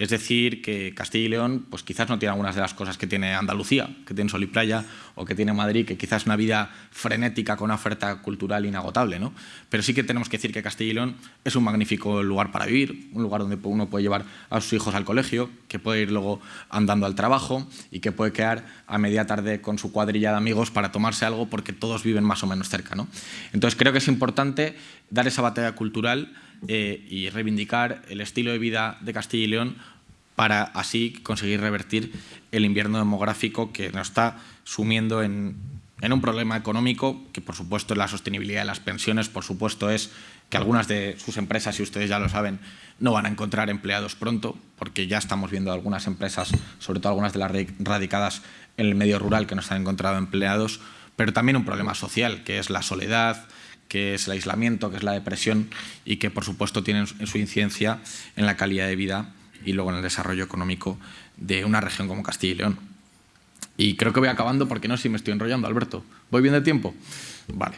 Es decir, que Castilla y León pues quizás no tiene algunas de las cosas que tiene Andalucía, que tiene Sol y Playa, o que tiene Madrid, que quizás es una vida frenética con una oferta cultural inagotable. ¿no? Pero sí que tenemos que decir que Castilla y León es un magnífico lugar para vivir, un lugar donde uno puede llevar a sus hijos al colegio, que puede ir luego andando al trabajo y que puede quedar a media tarde con su cuadrilla de amigos para tomarse algo porque todos viven más o menos cerca. ¿no? Entonces creo que es importante dar esa batalla cultural eh, y reivindicar el estilo de vida de Castilla y León para así conseguir revertir el invierno demográfico que nos está sumiendo en, un problema económico, que por supuesto es la sostenibilidad de las pensiones, por supuesto es que algunas de sus empresas, si ustedes ya lo saben, no van a encontrar empleados pronto, porque ya estamos viendo algunas empresas, sobre todo algunas de las radicadas en el medio rural, que no están encontrando empleados, pero también un problema social, que es la soledad, que es el aislamiento, que es la depresión y que por supuesto tienen su incidencia en la calidad de vida y luego en el desarrollo económico de una región como Castilla y León. Y creo que voy acabando porque no sé si me estoy enrollando, Alberto. ¿Voy bien de tiempo? Vale.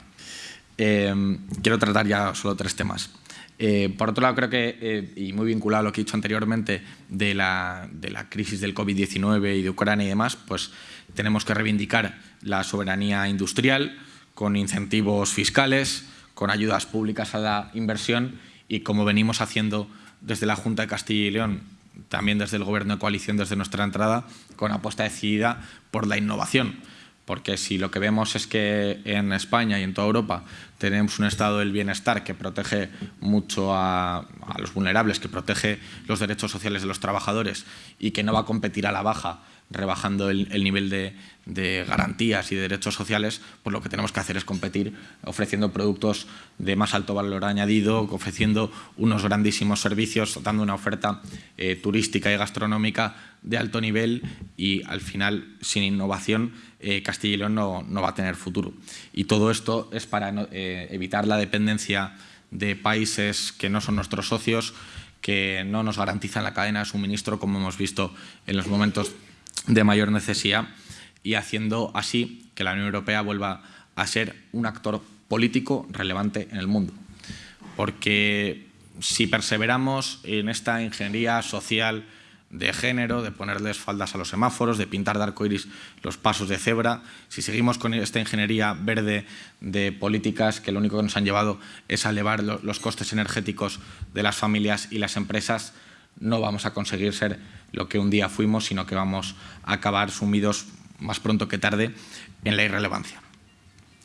Eh, quiero tratar ya solo tres temas. Eh, por otro lado, creo que, eh, y muy vinculado a lo que he dicho anteriormente de la, de la crisis del COVID-19 y de Ucrania y demás, pues tenemos que reivindicar la soberanía industrial, con incentivos fiscales, con ayudas públicas a la inversión y como venimos haciendo desde la Junta de Castilla y León, también desde el Gobierno de coalición, desde nuestra entrada, con apuesta decidida por la innovación. Porque si lo que vemos es que en España y en toda Europa tenemos un estado del bienestar que protege mucho a, a los vulnerables, que protege los derechos sociales de los trabajadores y que no va a competir a la baja rebajando el, nivel de, garantías y de derechos sociales, pues lo que tenemos que hacer es competir ofreciendo productos de más alto valor añadido, ofreciendo unos grandísimos servicios, dando una oferta eh, turística y gastronómica de alto nivel y al final, sin innovación, eh, Castilla y León no, va a tener futuro. Y todo esto es para eh, evitar la dependencia de países que no son nuestros socios, que no nos garantizan la cadena de suministro, como hemos visto en los momentos de mayor necesidad y haciendo así que la Unión Europea vuelva a ser un actor político relevante en el mundo. Porque si perseveramos en esta ingeniería social de género, de ponerles faldas a los semáforos, de pintar de arcoiris los pasos de cebra, si seguimos con esta ingeniería verde de políticas que lo único que nos han llevado es a elevar los costes energéticos de las familias y las empresas, no vamos a conseguir ser lo que un día fuimos, sino que vamos a acabar sumidos más pronto que tarde en la irrelevancia.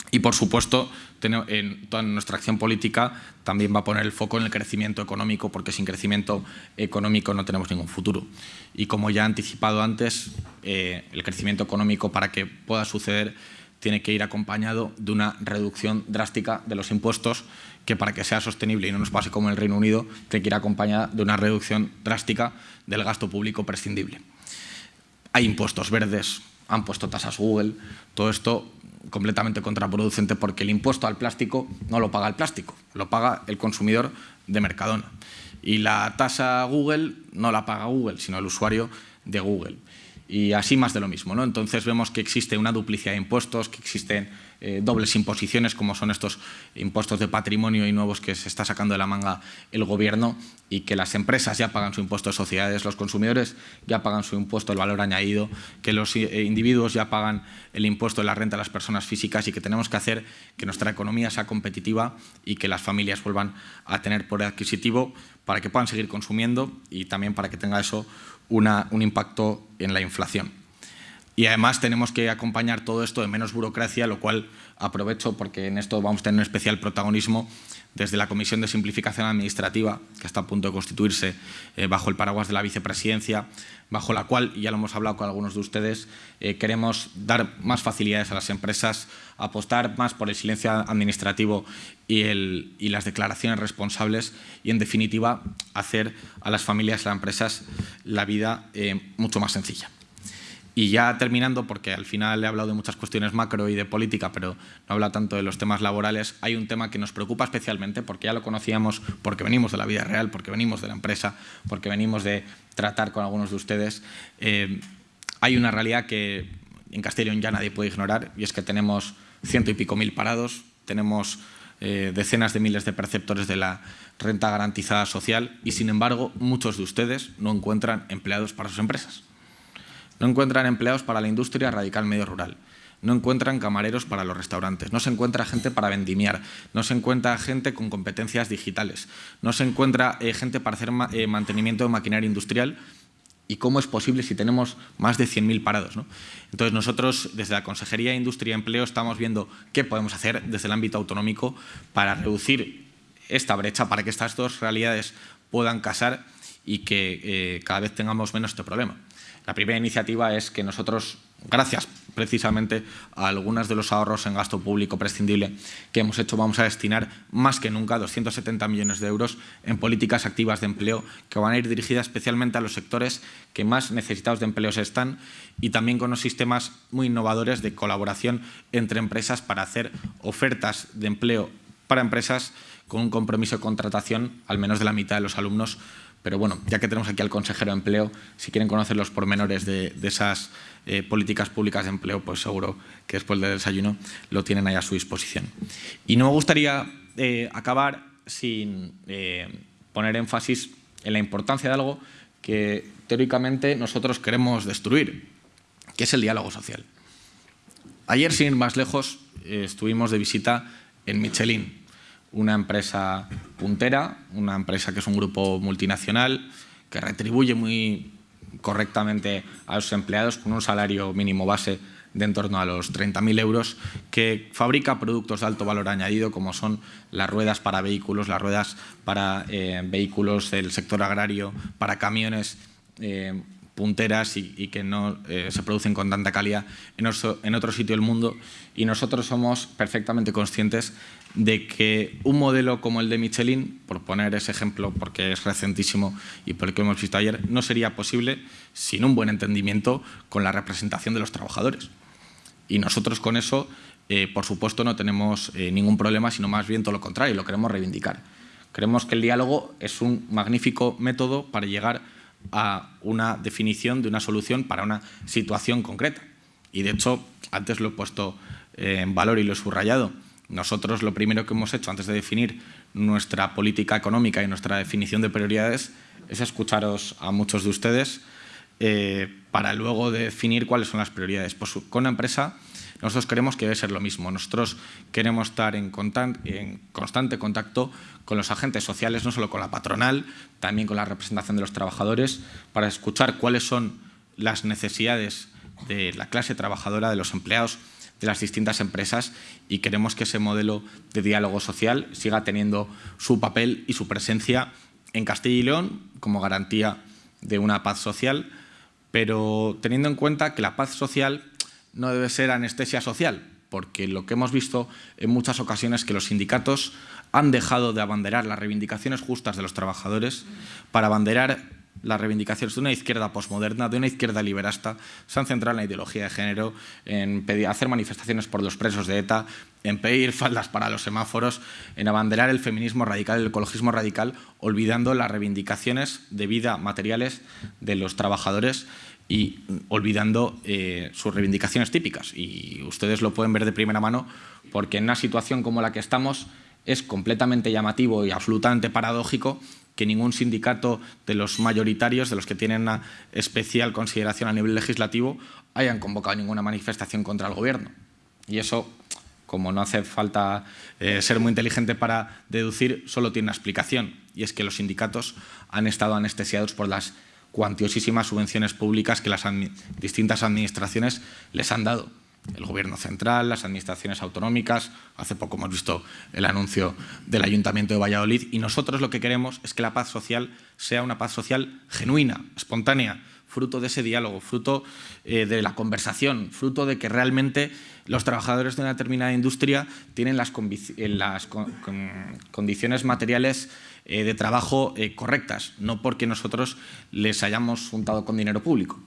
Y, por supuesto, en toda nuestra acción política también va a poner el foco en el crecimiento económico, porque sin crecimiento económico no tenemos ningún futuro. Y como ya he anticipado antes, eh, el crecimiento económico para que pueda suceder tiene que ir acompañado de una reducción drástica de los impuestos que para que sea sostenible y no nos pase como en el Reino Unido, tiene que ir acompañada de una reducción drástica del gasto público prescindible. Hay impuestos verdes, han puesto tasas Google, todo esto completamente contraproducente porque el impuesto al plástico no lo paga el plástico, lo paga el consumidor de Mercadona. y la tasa Google no la paga Google, sino el usuario de Google. Y así más de lo mismo. ¿no? Entonces vemos que existe una duplicidad de impuestos, que existen eh, dobles imposiciones, como son estos impuestos de patrimonio y nuevos que se está sacando de la manga el gobierno y que las empresas ya pagan su impuesto de sociedades, los consumidores ya pagan su impuesto del valor añadido, que los eh, individuos ya pagan el impuesto de la renta a las personas físicas y que tenemos que hacer que nuestra economía sea competitiva y que las familias vuelvan a tener poder adquisitivo para que puedan seguir consumiendo y también para que tenga eso un impacto en la inflación. Y además tenemos que acompañar todo esto de menos burocracia, lo cual aprovecho porque en esto vamos a tener un especial protagonismo desde la Comisión de Simplificación Administrativa, que está a punto de constituirse eh, bajo el paraguas de la vicepresidencia, bajo la cual, ya lo hemos hablado con algunos de ustedes, eh, queremos dar más facilidades a las empresas, apostar más por el silencio administrativo y, y las declaraciones responsables y, en definitiva, hacer a las familias y a las empresas la vida eh, mucho más sencilla. Y ya terminando, porque al final he hablado de muchas cuestiones macro y de política, pero no habla tanto de los temas laborales, hay un tema que nos preocupa especialmente, porque ya lo conocíamos, porque venimos de la vida real, porque venimos de la empresa, porque venimos de tratar con algunos de ustedes. Eh, hay una realidad que en Castellón ya nadie puede ignorar, y es que tenemos ciento y pico mil parados, tenemos eh, decenas de miles de perceptores de la renta garantizada social y, sin embargo, muchos de ustedes no encuentran empleados para sus empresas. No encuentran empleados para la industria radical medio rural. No encuentran camareros para los restaurantes, no se encuentra gente para vendimiar, no se encuentra gente con competencias digitales, no se encuentra eh, gente para hacer eh, mantenimiento de maquinaria industrial ¿Y cómo es posible si tenemos más de 100.000 parados? Entonces nosotros desde la Consejería de Industria y Empleo estamos viendo qué podemos hacer desde el ámbito autonómico para reducir esta brecha, para que estas dos realidades puedan casar y que eh, cada vez tengamos menos este problema. La primera iniciativa es que nosotros, gracias precisamente a algunos de los ahorros en gasto público prescindible que hemos hecho, vamos a destinar más que nunca 270 millones de euros en políticas activas de empleo que van a ir dirigidas especialmente a los sectores que más necesitados de empleos están y también con unos sistemas muy innovadores de colaboración entre empresas para hacer ofertas de empleo para empresas con un compromiso de contratación al menos de la mitad de los alumnos pero bueno, ya que tenemos aquí al consejero de empleo, si quieren conocer los pormenores de, esas eh, políticas públicas de empleo, pues seguro que después del desayuno lo tienen ahí a su disposición. Y no me gustaría eh, acabar sin eh, poner énfasis en la importancia de algo que teóricamente nosotros queremos destruir, que es el diálogo social. Ayer, sin ir más lejos, estuvimos de visita en Michelin, una empresa puntera, una empresa que es un grupo multinacional, que retribuye muy correctamente a sus empleados con un salario mínimo base de en torno a los 30.000 euros, que fabrica productos de alto valor añadido como son las ruedas para vehículos, las ruedas para eh, vehículos del sector agrario, para camiones eh, punteras y, que no eh, se producen con tanta calidad en otro sitio del mundo. Y nosotros somos perfectamente conscientes de que un modelo como el de Michelin, por poner ese ejemplo porque es recentísimo y por el que hemos visto ayer, no sería posible sin un buen entendimiento con la representación de los trabajadores. Y nosotros con eso, eh, por supuesto, no tenemos eh, ningún problema, sino más bien todo lo contrario, lo queremos reivindicar. Creemos que el diálogo es un magnífico método para llegar a una definición de una solución para una situación concreta. Y de hecho, antes lo he puesto en valor y lo he subrayado, nosotros lo primero que hemos hecho antes de definir nuestra política económica y nuestra definición de prioridades es escucharos a muchos de ustedes eh, para luego definir cuáles son las prioridades. Pues con una empresa nosotros queremos que debe ser lo mismo. Nosotros queremos estar en, en, constante contacto con los agentes sociales, no solo con la patronal, también con la representación de los trabajadores, para escuchar cuáles son las necesidades de la clase trabajadora, de los empleados, de las distintas empresas y queremos que ese modelo de diálogo social siga teniendo su papel y su presencia en Castilla y León como garantía de una paz social, pero teniendo en cuenta que la paz social no debe ser anestesia social, porque lo que hemos visto en muchas ocasiones es que los sindicatos han dejado de abanderar las reivindicaciones justas de los trabajadores para abanderar las reivindicaciones de una izquierda posmoderna, de una izquierda liberasta, se han centrado en la ideología de género, en hacer manifestaciones por los presos de ETA, en pedir faldas para los semáforos, en abanderar el feminismo radical, el ecologismo radical, olvidando las reivindicaciones de vida materiales de los trabajadores y olvidando eh, sus reivindicaciones típicas. Y ustedes lo pueden ver de primera mano porque en una situación como la que estamos es completamente llamativo y absolutamente paradójico que ningún sindicato de los mayoritarios, de los que tienen una especial consideración a nivel legislativo, hayan convocado ninguna manifestación contra el Gobierno. Y eso, como no hace falta eh, ser muy inteligente para deducir, solo tiene una explicación, y es que los sindicatos han estado anestesiados por las cuantiosísimas subvenciones públicas que las distintas administraciones les han dado el Gobierno central, las administraciones autonómicas. Hace poco hemos visto el anuncio del Ayuntamiento de Valladolid y nosotros lo que queremos es que la paz social sea una paz social genuina, espontánea, fruto de ese diálogo, fruto eh, de la conversación, fruto de que realmente los trabajadores de una determinada industria tienen las, condiciones materiales eh, de trabajo eh, correctas, no porque nosotros les hayamos juntado con dinero público.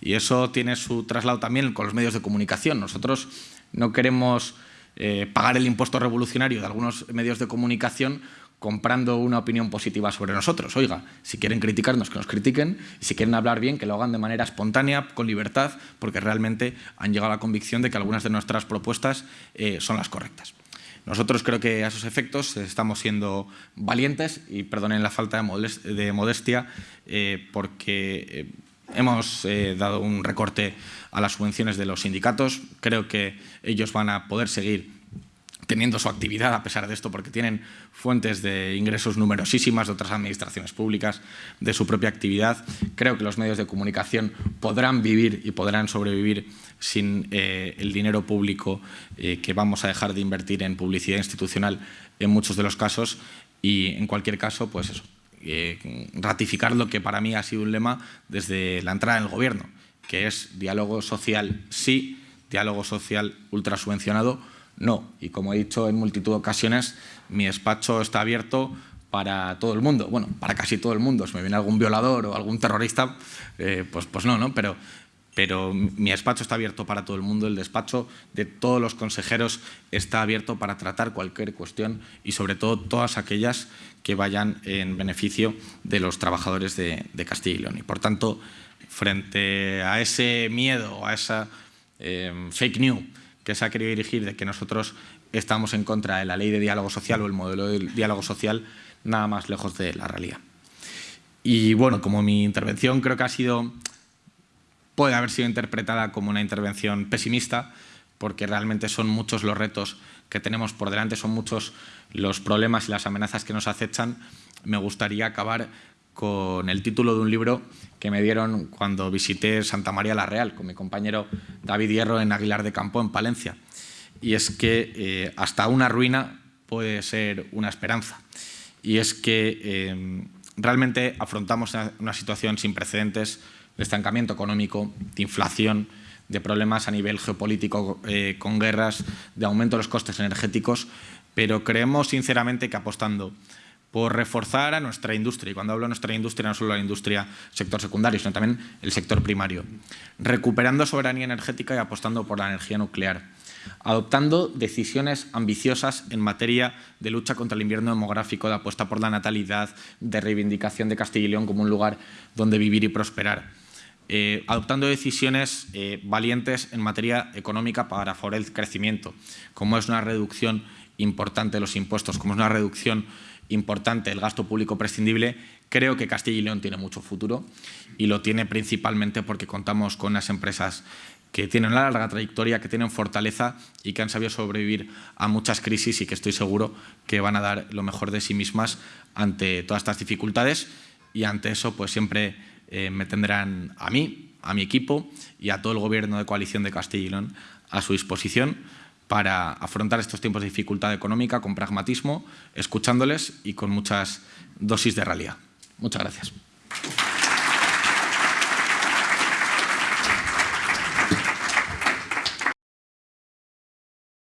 Y eso tiene su traslado también con los medios de comunicación. Nosotros no queremos eh, pagar el impuesto revolucionario de algunos medios de comunicación comprando una opinión positiva sobre nosotros. Oiga, si quieren criticarnos, que nos critiquen, y si quieren hablar bien, que lo hagan de manera espontánea, con libertad, porque realmente han llegado a la convicción de que algunas de nuestras propuestas eh, son las correctas. Nosotros creo que a esos efectos estamos siendo valientes y perdonen la falta de modestia eh, porque Hemos eh, dado un recorte a las subvenciones de los sindicatos. Creo que ellos van a poder seguir teniendo su actividad a pesar de esto, porque tienen fuentes de ingresos numerosísimas de otras administraciones públicas, de su propia actividad. Creo que los medios de comunicación podrán vivir y podrán sobrevivir sin eh, el dinero público eh, que vamos a dejar de invertir en publicidad institucional en muchos de los casos y, en cualquier caso, pues eso, eh, ratificar lo que para mí ha sido un lema desde la entrada en el gobierno, que es diálogo social sí, diálogo social ultra subvencionado no. Y como he dicho en multitud de ocasiones, mi despacho está abierto para todo el mundo, bueno, para casi todo el mundo. Si me viene algún violador o algún terrorista, eh, pues, pues no, ¿no? Pero pero mi despacho está abierto para todo el mundo, el despacho de todos los consejeros está abierto para tratar cualquier cuestión y sobre todo todas aquellas que vayan en beneficio de los trabajadores de, Castilla y León. Y por tanto, frente a ese miedo, a esa em, fake news que se ha querido dirigir de que nosotros estamos en contra de la ley de diálogo social o el modelo de diálogo social, nada más lejos de la realidad. Y bueno, como mi intervención creo que ha sido puede haber sido interpretada como una intervención pesimista, porque realmente son muchos los retos que tenemos por delante, son muchos los problemas y las amenazas que nos acechan. Me gustaría acabar con el título de un libro que me dieron cuando visité Santa María la Real con mi compañero David Hierro en Aguilar de Campo, en Palencia. Y es que eh, hasta una ruina puede ser una esperanza. Y es que eh, realmente afrontamos una situación sin precedentes de estancamiento económico, de inflación, de problemas a nivel geopolítico eh, con guerras, de aumento de los costes energéticos, pero creemos sinceramente que apostando por reforzar a nuestra industria, y cuando hablo de nuestra industria no solo la industria sector secundario, sino también el sector primario, recuperando soberanía energética y apostando por la energía nuclear, adoptando decisiones ambiciosas en materia de lucha contra el invierno demográfico, de apuesta por la natalidad, de reivindicación de Castilla y León como un lugar donde vivir y prosperar, eh, adoptando decisiones eh, valientes en materia económica para favorecer el crecimiento, como es una reducción importante de los impuestos, como es una reducción importante del gasto público prescindible, creo que Castilla y León tiene mucho futuro y lo tiene principalmente porque contamos con unas empresas que tienen una larga trayectoria, que tienen fortaleza y que han sabido sobrevivir a muchas crisis y que estoy seguro que van a dar lo mejor de sí mismas ante todas estas dificultades. Y ante eso pues siempre eh, me tendrán a mí, a mi equipo y a todo el Gobierno de coalición de Castilla y León a su disposición para afrontar estos tiempos de dificultad económica con pragmatismo, escuchándoles y con muchas dosis de realidad. Muchas gracias.